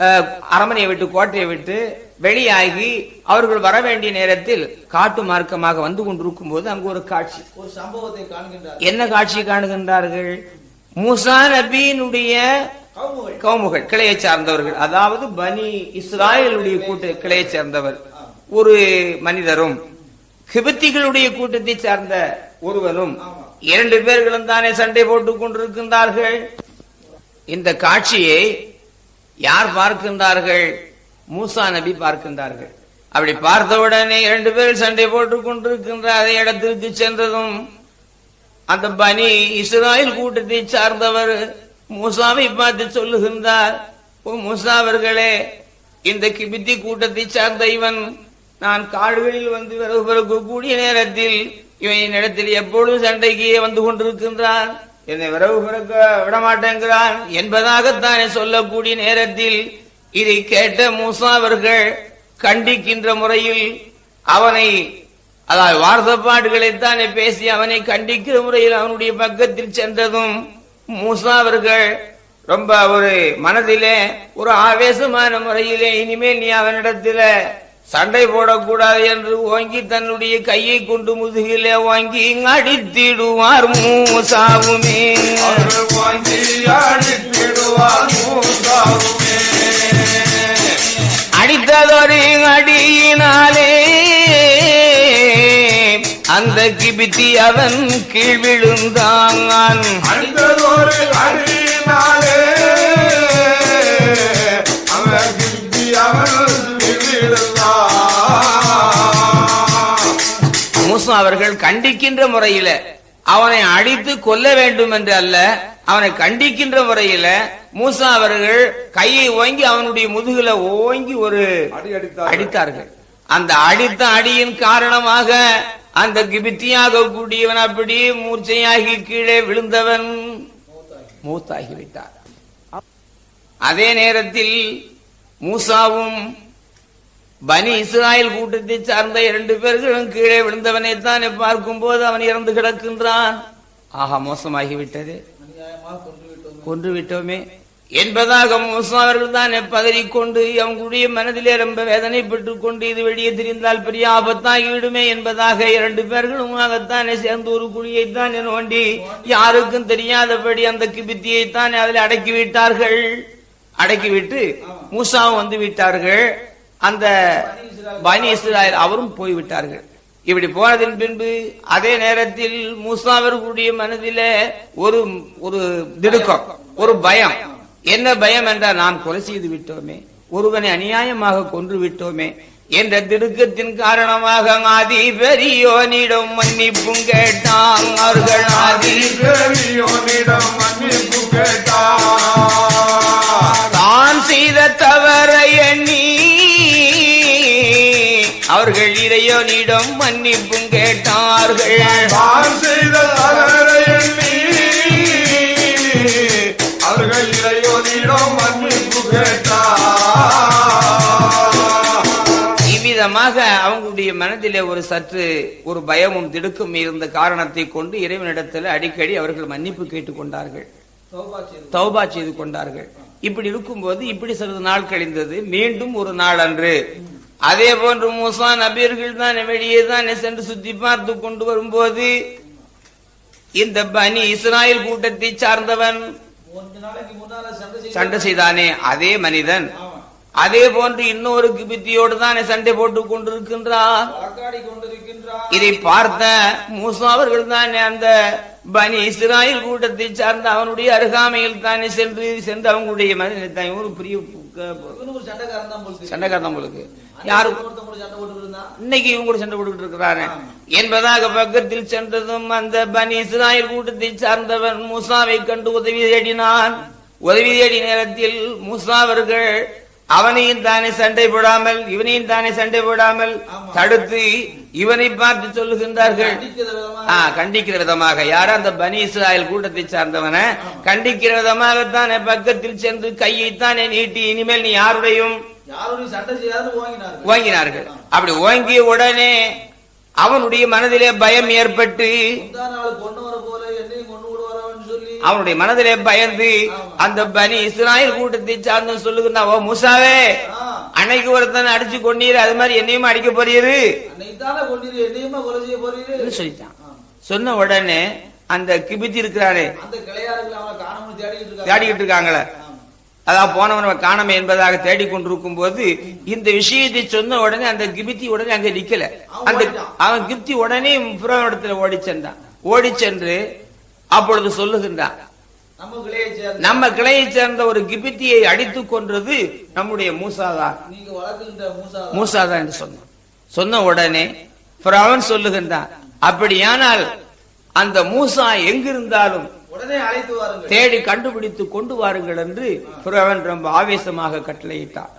அஹ், அரண்மனையை விட்டு கோட்டையை விட்டு வெளியாகி அவர்கள் வர வேண்டிய நேரத்தில் காட்டு மார்க்கமாக வந்து கொண்டிருக்கும் போது அங்கு ஒரு காட்சி. ஒரு சம்பவத்தை காண்கின்றார் என்ன காட்சி காணுகின்றார்கள்? மூசா நபியினுடைய கவுமுகள். கிளையை சார்ந்தவர்கள். அதாவது பனி இஸ்ராயலுடைய கூட்ட கிளையை சேர்ந்தவர். ஒரு மனிதரும் கிபத்திகளுடைய கூட்டத்தை சார்ந்த ஒருவனும் இரண்டு பேர்களும் தானே சண்டை போட்டுக் கொண்டிருக்கின்றார்கள். இந்த காட்சியை யார் பார்க்கின்றார்கள்? மூசா நபி பார்க்கின்றார்கள். அப்படி பார்த்தவுடனே இரண்டு பேர் சண்டை போட்டுக் கொண்டிருக்கின்ற அதே இடத்திற்கு சென்றதும் அந்த பனி இஸ்ராயல் கூட்டத்தை சார்ந்தவர் மூசாவை பார்த்து சொல்லுகின்றார் ஓ மூசா அவர்களே இந்த கிபித்தி கூட்டத்தை சார்ந்த இவன் நான் காடுகளில் வந்து விறகு பிறகு கூடிய நேரத்தில் இவன் என்னிடத்தில் எப்பொழுதும் சண்டைக்கு வந்து கொண்டிருக்கின்றான்? என்னை விரவு பிறக்க விடமாட்டேங்கிறான் என்பதாகத்தானே சொல்லக்கூடிய நேரத்தில் இதை கேட்ட மூசா அவர்கள் கண்டிக்கின்ற முறையில் அவனை அதாவது வார்த்தப்பாடுகளைத்தானே பேசி அவனை கண்டிக்கிற முறையில் அவனுடைய பக்கத்தில் சென்றதும் மூசா அவர்கள் ரொம்ப ஒரு மனதிலே ஒரு ஆவேசமான முறையிலே இனிமேல் நீ அவனிடத்தில சண்டை போடக்கூடாது என்று ஓங்கி தன்னுடைய கையை கொண்டு முதுகிலே வாங்கி அடித்திடுவார் மூசாவுமே. வாங்கி அடித்திடுவார் மூசாவுமே. அடித்ததொரு அடியினாலே அந்த கிபித்தி அவன் கீழ் விழுந்தான். அடித்ததொரு அடியினாலே அவன் மூசா அவர்கள் கண்டிக்கின்ற முறையில அவனை அடித்து கொல்ல வேண்டும் என்று அல்ல அவனை கண்டிக்கின்ற முறையில மூசா அவர்கள் கையை ஓங்கி அவனுடைய முதுகுல ஓங்கி ஒரு அடி அடித்தார் அடித்தார்கள். அந்த அடித்த அடியின் காரணமாக அந்த கிபித்தியாக கூடியவன் அப்படியே மூர்ச்சையாகி கீழே விழுந்தவன் மூத்தாகி விட்டார் அதே நேரத்தில் மூசாவும் பனி இஸ்ராயல் கூட்டத்தை சார்ந்த இரண்டு பேர்களும் கீழே விழுந்தவனை தானே பார்க்கும்போது அவன் இறந்து கிடக்கின்றான். ஆஹா மோசமாகிவிட்டது. அநியாயமாக கொன்று விட்டோமே என்பதாக மூசா அவர்கள் தானே பதறிக்கொண்டு அவங்களுடைய மனதிலே ரொம்ப வேதனைப்பட்டுக் கொண்டு இது வெளியே தெரிந்தால் பெரிய ஆபத்தாகி விடுமே என்பதாக இரண்டு பேர்களுமாகத்தானே சேர்ந்து ஒரு குழியைத்தானே நோண்டி யாருக்கும் தெரியாதபடி அந்த கிபித்தியைத்தானே அதில் அடக்கி விட்டார்கள் அடக்கிவிட்டு மூசாவும் வந்து விட்டார்கள். அந்த பனி இஸ்ராயல் அவரும் போய்விட்டார்கள். இப்படி போனதின் பின்பு அதே நேரத்தில் மூசா அவர்களுடைய மனதிலே ஒரு ஒரு திடுக்கம் ஒரு பயம். என்ன பயம் என்றால் நாம் கொலை செய்து விட்டோமே ஒருவனை அநியாயமாக கொன்று விட்டோமே என்ற திடுக்கத்தின் காரணமாக ஆதி பெரியோனிடம் மன்னிப்பும் கேட்டான் அவர்கள். ஆதி பெரியோனிடம் மன்னிப்பு கேட்டார் தான் செய்த தவறை எண்ணி அவர்கள் இறையோனிடம் மன்னிப்பும் கேட்டார்கள். அவர்கள் இறையோனிடம் மன்னிப்பு கேட்டார் இவ்விதமாக அவங்களுடைய மனதிலே ஒரு சற்று ஒரு பயமும் திடுக்கும் இருந்த காரணத்தை கொண்டு இறைவனிடத்தில் அடிக்கடி அவர்கள் மன்னிப்பு கேட்டுக்கொண்டார்கள் தௌபா செய்து தௌபா செய்து கொண்டார்கள். இப்படி இருக்கும்போது இப்படி சிறிது நாள் கழிந்தது. மீண்டும் ஒரு நாள் அன்று அதே போன்று மூசா நபியர்கள் தான் வெளியே தான் சென்று சுத்தி பார்த்து கொண்டு வரும்போது இந்த பனி இஸ்ராயல் கூட்டத்தை சார்ந்தவன் சண்டை செய்து சண்டை செய்தானே அதே மனிதன். அதே போன்று இன்னொரு கிபித்தியோடு தானே சண்டை போட்டுக் கொண்டிருக்கின்றார். இதை பார்த்த மூசா அவர்கள் தானே அந்த பனி இஸ்ராயல் கூட்டத்தை சார்ந்த அவனுடைய அருகாமையில் தானே சென்று சென்று அவங்களுடைய மனிதனை ஒரு பெரிய சண்டைக்காரன் தான் போல இன்னைக்கு இவங்க கூட சண்டை போட்டுக்கிட்டு இருக்கிறாரு. என்பதாக பக்கத்தில் சென்றதும் அந்த பனி இஸ்ராயல் கூட்டத்தை சார்ந்தவன் மூசாவை கண்டு உதவி தேடினான். உதவி தேடி நேரத்தில் மூசா அவர்கள் அவனையும் தானே சண்டை போடாமல் இவனையும் தானே சண்டை போடாமல் தடுத்து இவனை பார்த்து சொல்லுகின்றார்கள். கண்டிக்கிற விதமாக. யார அந்த பனி இஸ்ராயல் கூட்டத்தை சார்ந்தவன. கண்டிக்கிற விதமாகத்தானே பக்கத்தில் சென்று கையைத்தானே நீட்டி இனிமேல் நீ யாருடையும் ஓங்கினார்கள்? அப்படி ஓங்கிய உடனே அவனுடைய மனதிலே பயம் ஏற்பட்டு அவனுடைய மனதிலே பயந்து அந்த பனி இஸ்ராயல் கூட்டத்தை சார்ந்து சொல்லுகிறான் ஓ மூசாவே அன்னைக்கு ஒருத்தன் அடிச்சு கொண்டீர் அது மாதிரி என்னையும் அடிக்க போறீரு? சொல்லிட்டான். சொன்ன உடனே அந்த கிபித்தி இருக்கிறாரே தேடிக்கிட்டு இருக்காங்களே. அதான் போனவன காணாம என்பதாக தேடிக்கொண்டிருக்கும் போது இந்த விஷயத்தை சொன்ன உடனே அந்த கிபித்தி உடனே அங்க நிக்கல. அந்த. அவன் கிப்தி உடனே புறவனிடத்துல ஓடி சென்றான். ஓடி சென்று அப்பொழுது சொல்லுகின்றான் நம்ம கிளையை சேர்ந்த ஒரு கிபித்தியை அடித்து கொன்றது நம்முடைய மூசாதான். மூசாதான். என்று சொன்னான். சொன்ன உடனே அவன் சொல்லுகின்றான் அப்படியானால் அந்த மூசா எங்கிருந்தாலும் தேடி கண்டுபிடித்து கொண்டு வாருங்கள் என்று புறவன் ரொம்ப ஆவேசமாக கட்டளையிட்டான்.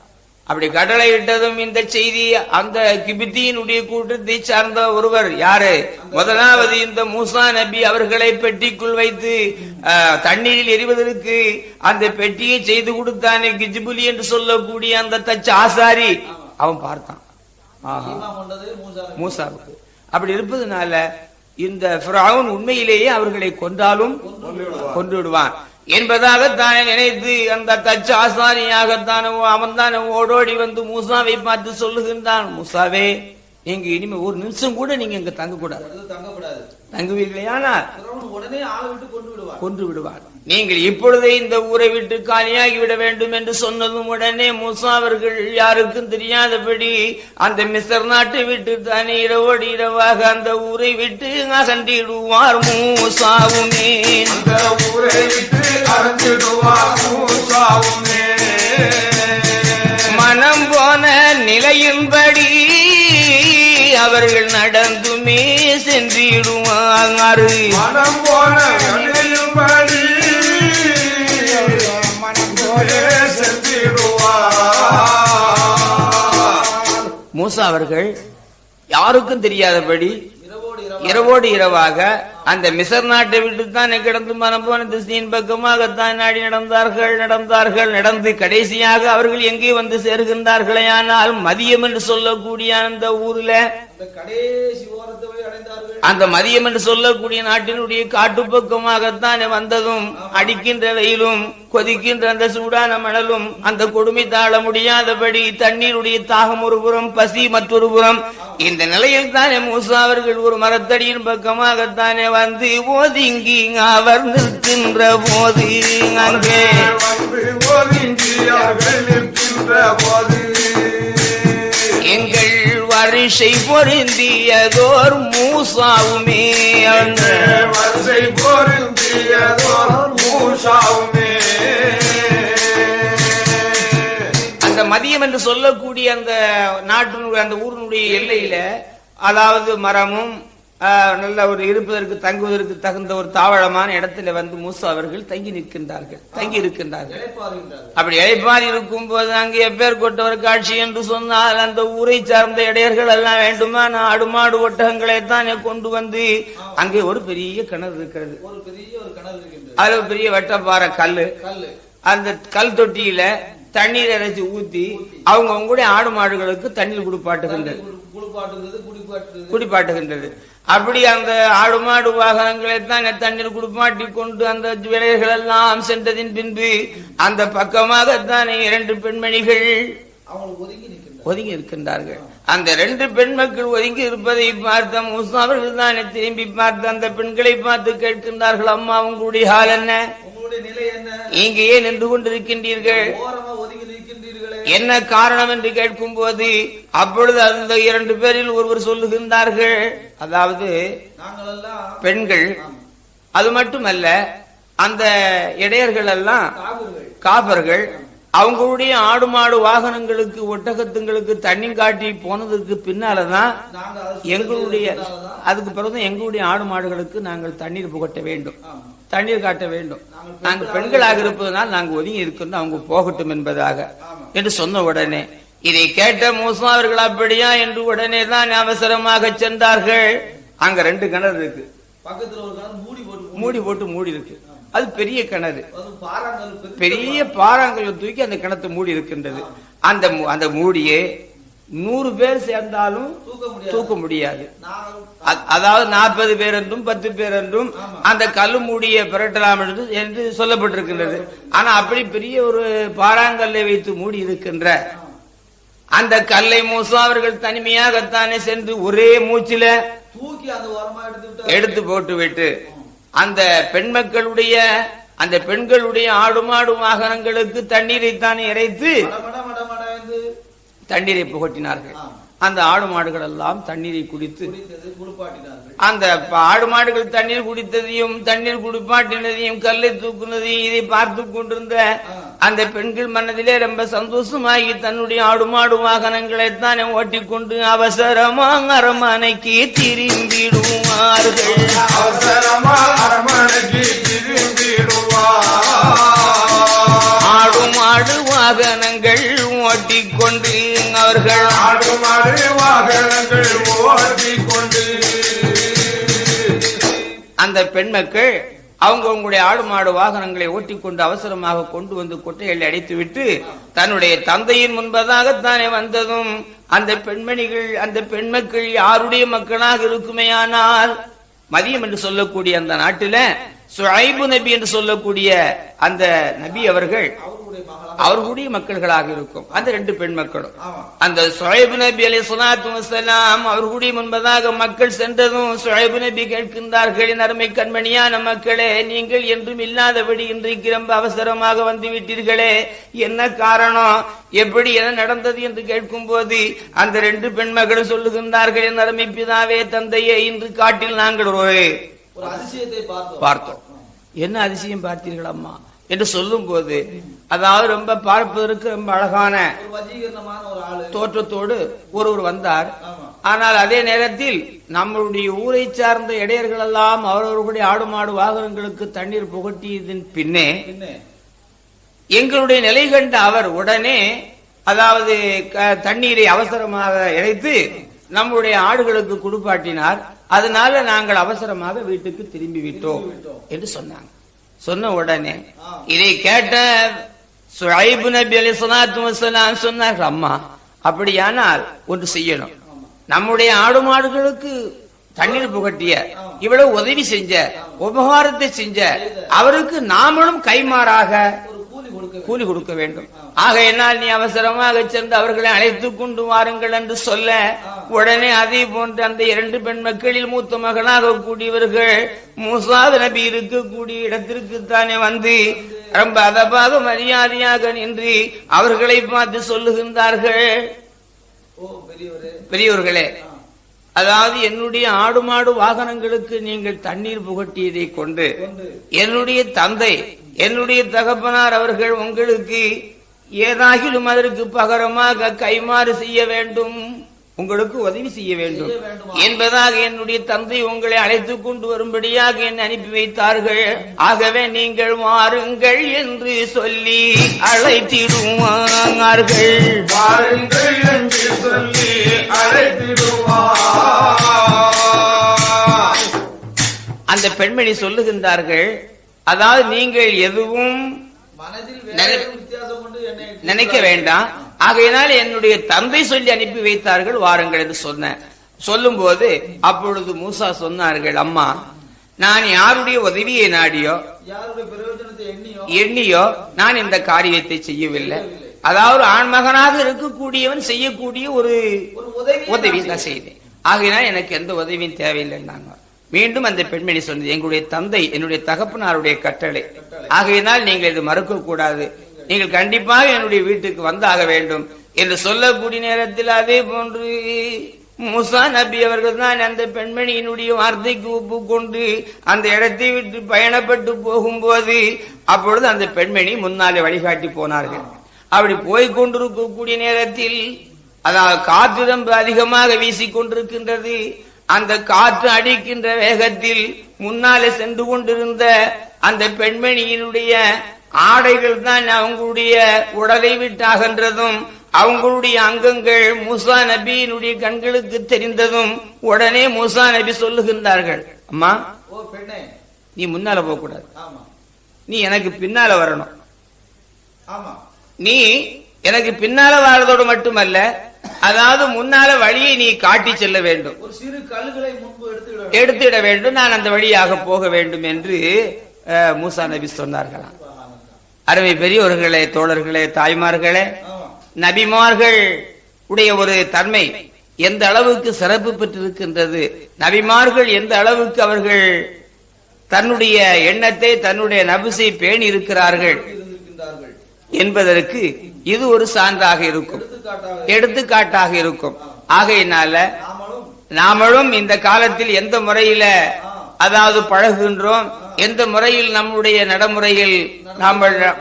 அப்படி கட்டளையிட்டதும் இந்த செய்தி அந்த கிபித்தியினுடைய கூட்டத்தை சார்ந்த ஒருவர் யாரு? முதலாவது இந்த மூசா நபி அவர்களை பெட்டிக்குள் வைத்து தண்ணீரில் எரிவதற்கு அந்த பெட்டியை செய்து கொடுத்தானே கிஜிபுலி என்று சொல்லக்கூடிய அந்த தச்ச ஆசாரி. அவன் பார்த்தான். மூசாவுக்கு. அப்படி இருப்பதனால இந்த பிரவுன் உண்மையிலேயே அவர்களை கொன்றாலும் கொன்று விடுவான் என்பதாக தானே நினைத்து அந்த தச்சு ஆசானியாகத்தானவோ அவன் தானே ஓடோடி வந்து மூசாவை பார்த்து சொல்லுகின்றான். மூசாவே நீங்க இனிமே ஒரு நிமிஷம் கூட நீங்க இங்க தங்க கூடாது இடத்துல தங்கக்கூடாது. தங்குவீர்களேயானால் உடனே ஆளை விட்டு கொண்டு விடுவான் கொன்று விடுவார். நீங்கள் இப்பொழுதே இந்த ஊரை விட்டு காலியாகி விட வேண்டும் என்று சொன்னதும் உடனே மூசா அவர்கள் யாருக்கும் தெரியாதபடி அந்த மிசர் நாட்டை விட்டு தானே இரவோடு இரவாக அந்த ஊரை விட்டு அகன்றிடுவார் மூசாவுமே. அந்த ஊரை விட்டு அறந்திடுவார் மூசாவுமே. மனம் போன நிலையின்படி அவர்கள் நடந்துமே சென்றிடுவார் மனம் போன மூசா அவர்கள் யாருக்கும் தெரியாதபடி இரவோடு இரவாக அந்த மிசர் நாட்டை விட்டு தான் கிடந்து மனம் போன திசையின் பக்கமாகத்தான் நாடி நடந்தார்கள் நடந்தார்கள் நடந்து கடைசியாக அவர்கள் எங்கே வந்து சேர்கின்றார்களே ஆனால் மதியம் என்று சொல்லக்கூடிய அந்த ஊர்ல கடைசி ஓரத்தை அடைந்தார்கள் அந்த மதியம் என்று சொல்லக்கூடிய நாட்டினுடைய காட்டு பக்கமாகத்தான் வந்ததும் அடிக்கின்ற வெயிலும் கொதிக்கின்ற அந்த சூடான மணலும் அந்த கொடுமை தாழ முடியாதபடி தண்ணீருடைய தாகம் ஒரு புறம் பசி மற்றொரு புறம். இந்த நிலையில் தானே மூசா அவர்கள் ஒரு மரத்தடியின் பக்கமாகத்தானே வந்து ஒதுங்கி அவர் நிற்கின்ற போது அங்கே வந்து ஒதுங்கி அவர்கள் நிற்கின்ற போது. எங்கள் வரிசை பொருந்தியதோர் மூசாவுமே அந்த வரிசை பொருந்தியதோர் மூசாவுமே. அந்த மதியம் என்று சொல்லக்கூடிய அந்த நாட்டினுடைய அந்த ஊரினுடைய எல்லையில அதாவது மரமும் நல்ல ஒரு இருப்பதற்கு தங்குவதற்கு தகுந்த ஒரு தாவளமான இடத்துல வந்து மூசா அவர்கள் தங்கி நிற்கின்றார்கள். தங்கி இருக்கின்றார்கள். அப்படி இழைப்பார் இருக்கும் போது அங்கே எப்பேர் கொட்டவர் காட்சி என்று சொன்னால் அந்த ஊரை சார்ந்த இடையர்கள் எல்லாம் வேண்டுமா? ஆடு மாடு ஒட்டகங்களை தான் கொண்டு வந்து அங்கே ஒரு பெரிய கிணறு இருக்கிறது. அது பெரிய ஒரு அதுல பெரிய வெட்டப்பாறை கல்லு. அந்த கல் தொட்டியில தண்ணீர் இறைச்சி ஊத்தி அவங்க அவங்களுடைய ஆடு மாடுகளுக்கு தண்ணீர் குடிப்பாட்டுகின்றது குடிப்பாட்டுகின்றது. அப்படி அந்த ஆடு மாடு வாகனங்களை தான் தண்ணீர் குடிப்பாட்டி கொண்டு அந்த விலைகள் எல்லாம் சென்றதின் பின்பு அந்த பக்கமாகத்தானே இரண்டு பெண்மணிகள் ஒதுங்கி இருக்கின்றார்கள் அந்த ரெண்டு பெண் மக்கள் ஒதுங்கி இருப்பதை பார்த்த மூசா அவர்கள் தானே திரும்பி பார்த்து அந்த பெண்களை பார்த்து கேட்கின்றார்கள் அம்மா உங்களுடைய ஹால் என்ன? ஏன் நின்று கொண்டிருக்கின்றீர்கள்? என்ன காரணம் என்று கேட்கும் போது அப்பொழுது அந்த இரண்டு பேரில் ஒருவர் சொல்லுகின்றார்கள். அதாவது பெண்கள் அது மட்டுமல்ல அந்த இடையர்கள் எல்லாம் காப்பர்கள் அவங்களுடைய ஆடு மாடு வாகனங்களுக்கு ஒட்டகத்துங்களுக்கு தண்ணி காட்டி போனதுக்கு பின்னாலதான் எங்களுடைய அதுக்கு பிறகு எங்களுடைய ஆடு மாடுகளுக்கு நாங்கள் தண்ணீர் புகட்ட வேண்டும். தண்ணீர் காட்ட வேண்டும். நாங்கள் பெண்களாக இருப்பதனால் நாங்கள் ஒதுங்கி இருக்கின்றோம். அவங்க போகட்டும் என்பதாக. என்று சொன்ன உடனே இதை கேட்ட மூசா அவர்கள் அப்படியா? என்று உடனே தான் அவசரமாக சென்றார்கள். அங்க ரெண்டு கிணறு இருக்கு. பக்கத்துல ஒரு கிணறு மூடி போட்டு மூடி போட்டு மூடி இருக்கு அது பெரிய கிணறு. பாறாங்கல் பெரிய பாறாங்கல்ல தூக்கி அந்த கிணத்தை மூடி இருக்கின்றது. அந்த அந்த மூடியே நூறு பேர் சேர்ந்தாலும் தூக்க முடியாது. அதாவது நாற்பது பேர் என்றும் பத்து பேர் என்றும் அந்த கல்லு மூடியை பிரட்டலாம் என்று சொல்லப்பட்டிருக்கின்றது. ஆனா அப்படி பெரிய ஒரு பாறாங்கல்லை வைத்து மூடி இருக்கின்ற அந்த கல்லை மூசா அவர்கள் தனிமையாகத்தானே சென்று ஒரே மூச்சில தூக்கி அந்த எடுத்து போட்டு விட்டு அந்த பெண் மக்களுடைய அந்த பெண்களுடைய ஆடு மாடு வாகனங்களுக்கு தண்ணீரை தான் இறைத்து தண்ணீரை புகட்டினார்கள். அந்த ஆடு மாடுகள் எல்லாம் தண்ணீரை குடித்து அந்த ஆடு மாடுகள் தண்ணீர் குடித்ததையும் தண்ணீர் குடிப்பாட்டினதையும் கல்லை தூக்குனதையும் இதை பார்த்து கொண்டிருந்த அந்த பெண்கள் மனதிலே ரொம்ப சந்தோஷமாகி தன்னுடைய ஆடு மாடு வாகனங்களை தானே ஓட்டிக்கொண்டு அவசரமாக அரமனைக்கு திரும்பிடுவார்கள். அவசரமா அரமனைக்கு திரும்பிடுவார் ஆடு மாடு வாகனங்கள் ஓட்டிக்கொண்டு அவர்கள் ஆடு மாடு வாகனங்கள் ஓட்டிக்கொண்டு அந்த பெண் மக்கள் அவங்க உங்களுடைய ஆடு மாடு வாகனங்களை ஓட்டிக்கொண்டு அவசரமாக கொண்டு வந்து கொட்டைகளை அடைத்துவிட்டு தன்னுடைய தந்தையின் முன்பதாகத்தானே வந்ததும் அந்த பெண்மணிகள் அந்த பெண்மக்கள் யாருடைய மக்களாக இருக்குமேயானால் மதியம் என்று சொல்லக்கூடிய அந்த நாட்டில சுஐபு நபி என்று சொல்லக்கூடிய அந்த நபி அவர்கள் அவர்களுடைய மக்கள்களாக இருக்கும். அந்த ரெண்டு பெண் மக்களும். அந்த சுழைபு நபி அலி சலாத்து வசலாம் அவர்களுடைய முன்பதாக மக்கள் சென்றதும் சுழைபு நபி கேட்கின்றார்கள் அருமை கண்மணியான மக்களே நீங்கள் என்றும் இல்லாதபடி இன்றைக்கு ரொம்ப அவசரமாக வந்து விட்டீர்களே என்ன காரணம்? எப்படி என்ன நடந்தது? என்று கேட்கும் போது அந்த ரெண்டு பெண் மகளும் சொல்லுகின்றார்கள் என் அருமை பிதாவே தந்தையே இன்று காட்டில் நாங்கள் ஒரு பார்த்தோம். பார்த்தோம். என்ன அதிசயம் பார்த்தீர்கள் அம்மா என்று சொல்லும் போது அதாவது ரொம்ப பார்ப்பதற்கு ரொம்ப அழகான தோற்றத்தோடு ஒருவர் வந்தார். ஆனால் அதே நேரத்தில் நம்மளுடைய ஊரை சார்ந்த இடையர்கள் எல்லாம் அவரவர்களுடைய ஆடு மாடு வாகனங்களுக்கு தண்ணீர் புகட்டியதன் பின்னே எங்களுடைய நிலை கண்ட அவர் உடனே அதாவது தண்ணீரை அவசரமாக இறைத்து நம்முடைய ஆடுகளுக்கு குடுப்பாட்டினார். அதனால நாங்கள் அவசரமாக வீட்டுக்கு திரும்பி விட்டோம் என்று சொன்னாங்க. சொன்ன உடனே இதை கேட்ட சுழைபு நபி அலி வசலாம் சொன்னார்கள் அம்மா அப்படியானால் ஒன்று செய்யணும். நம்முடைய ஆடு மாடுகளுக்கு தண்ணீர் புகட்டிய இவ்வளவு உதவி செஞ்ச உபகாரத்தை செஞ்ச அவருக்கு நாமளும் கைமாறாக கூலி கொடுக்க வேண்டும். ஆகையினால் நீ அவசரமாக சென்று அவர்களை அழைத்து கொண்டு வாருங்கள் என்று சொல்ல உடனே அதே போன்று அந்த இரண்டு பெண் மக்களில் மூத்த மகனாக கூடியவர்கள் மூசாத நபி இருக்கக்கூடிய இடத்திற்கு தானே வந்து ரொம்ப அதபாக மரியாதையாக நின்று அவர்களை பார்த்து சொல்லுகின்றார்கள். பெரியவர்களே அதாவது என்னுடைய ஆடு மாடு வாகனங்களுக்கு நீங்கள் தண்ணீர் புகட்டியதை கொண்டு கொண்டு. என்னுடைய தந்தை என்னுடைய தகப்பனார் அவர்கள் உங்களுக்கு ஏதாகிலும் அதற்கு பகரமாக கைமாறு செய்ய வேண்டும். உங்களுக்கு உதவி செய்ய வேண்டும்? என்பதாக என்னுடைய தந்தை உங்களை அழைத்துக் கொண்டு வரும்படியாக என்னை அனுப்பி வைத்தார்கள். ஆகவே நீங்கள் வாருங்கள் என்று சொல்லி அழைத்திடுவார்கள். வாருங்கள் என்று சொல்லி அழைத்திடுவார். அந்த பெண்மணி சொல்லுகின்றார்கள் அதாவது நீங்கள் எதுவும் நினைக்க வேண்டாம். ஆகையினால் என்னுடைய தந்தை சொல்லி அனுப்பி வைத்தார்கள் வாருங்கள் என்று சொன்னேன். சொல்லும் போது அப்பொழுது மூசா சொன்னார்கள் அம்மா நான் யாருடைய உதவியை நாடியோ எண்ணியோ நான் இந்த காரியத்தை செய்யவில்லை. அதாவது ஆண்மகனாக இருக்கக்கூடியவன் செய்யக்கூடிய ஒரு உதவி தான் செய்தேன். ஆகையினால் எனக்கு எந்த உதவியும் தேவையில்லைன்னாங்க மீண்டும் அந்த பெண்மணி சொன்னது எங்களுடைய தந்தை என்னுடைய தகப்பனாருடைய கட்டளை. ஆகையினால் நீங்கள் இது மறுக்க கூடாது நீங்கள் கண்டிப்பாக என்னுடைய வீட்டுக்கு வந்தாக வேண்டும் என்று சொல்லக்கூடிய நேரத்தில் அதே போன்று முசா நபி அவர்கள் தான் அந்த பெண்மணியினுடைய வார்த்தைக்கு ஒப்புக்கொண்டு அந்த இடத்தை விட்டு பயணப்பட்டு போகும்போது அப்பொழுது அந்த பெண்மணி முன்னாலே வழிகாட்டி போனார்கள். அப்படி போய்கொண்டிருக்கக்கூடிய நேரத்தில் அதாவது காற்று அதிகமாக வீசிக்கொண்டிருக்கின்றது அந்த காற்று அடிக்கின்ற வேகத்தில் முன்னாலே சென்று கொண்டிருந்த அந்த பெண்மணியினுடைய ஆடைகள் தான் அவங்களுடைய உடலை விட்டு அகன்றதும் அவங்களுடைய அங்கங்கள் மூசா நபியினுடைய கண்களுக்கு தெரிந்ததும் உடனே மூசா நபி சொல்லுகின்றார்கள் அம்மா நீ முன்னால போக கூடாது நீ எனக்கு பின்னால வரணும். நீ எனக்கு பின்னால வாழறதோடு மட்டுமல்ல அதாவது முன்னால வழியை நீ காட்டி செல்ல வேண்டும். ஒரு சிறு கல்லுகளை முன்பு எடுத்துவிட வேண்டும். எடுத்துட வேண்டும். நான் அந்த வழியாக போக வேண்டும் என்று மூசா நபி சொன்னார்களாம். அருமை பெரியவர்களே தோழர்களே தாய்மார்களே நபிமார்கள் உடைய ஒரு தன்மை எந்த அளவுக்கு சிறப்பு பெற்றிருக்கின்றது? நபிமார்கள் எந்த அளவுக்கு அவர்கள் தன்னுடைய எண்ணத்தை தன்னுடைய நபிசை பேணி இருக்கிறார்கள் என்பதற்கு இது ஒரு சான்றாக இருக்கும். எடுத்துக்காட்டாக இருக்கும். ஆகையினால நாமளும் நாமளும் இந்த காலத்தில் எந்த முறையில அதாவது பழகுகின்றோம் எந்த முறையில் நம்முடைய நடைமுறையில் நாம்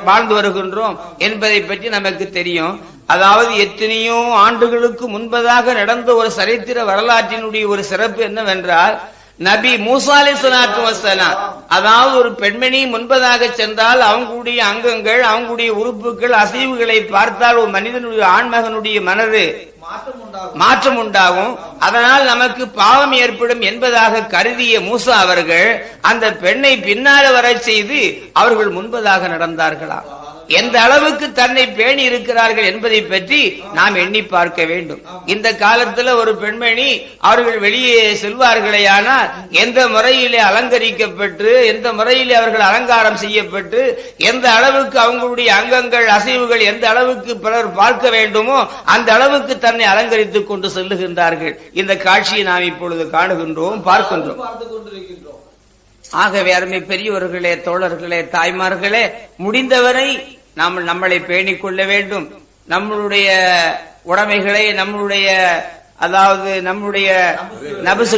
வாழ்ந்து வருகின்றோம் என்பதை பற்றி நமக்கு தெரியும். அதாவது எத்தனையோ ஆண்டுகளுக்கு முன்பதாக நடந்த ஒரு சரித்திர வரலாற்றினுடைய ஒரு சிறப்பு என்னவென்றால் நபி மூசா வஸ்ஸலாம். அதாவது ஒரு பெண்மணி முன்பதாக சென்றால் அவங்களுடைய அங்கங்கள் அவங்களுடைய உறுப்புகள் அசைவுகளை பார்த்தால் ஒரு மனிதனுடைய ஆண்மகனுடைய மனது மாற்றம் உண்டாகும். அதனால் நமக்கு பாவம் ஏற்படும் என்பதாக கருதிய மூசா அவர்கள் அந்த பெண்ணை பின்னால வரச் செய்து அவர்கள் முன்பதாக நடந்தார்களாம். எந்த அளவுக்கு தன்னை பேணி இருக்கிறார்கள் என்பதை பற்றி நாம் எண்ணி பார்க்க வேண்டும். இந்த காலத்துல ஒரு பெண்மணி அவர்கள் வெளியே செல்வார்களேயானால் எந்த முறையிலே அலங்கரிக்கப்பட்டு எந்த முறையிலே அவர்கள் அலங்காரம் செய்யப்பட்டு எந்த அளவுக்கு அவங்களுடைய அங்கங்கள் அசைவுகள் எந்த அளவுக்கு பிறர் பார்க்க வேண்டுமோ அந்த அளவுக்கு தன்னை அலங்கரித்துக் கொண்டு செல்லுகின்றார்கள். இந்த காட்சியை நாம் இப்பொழுது காணுகின்றோம் பார்க்கின்றோம். பார்த்துக் கொண்டிருக்கின்றோம். ஆகவே அருமை பெரியவர்களே தோழர்களே தாய்மார்களே முடிந்தவரை நாம் நம்மளை பேணிக் கொள்ள வேண்டும். நம்மளுடைய உடைமைகளை நம்மளுடைய அதாவது நம்முடைய நபசு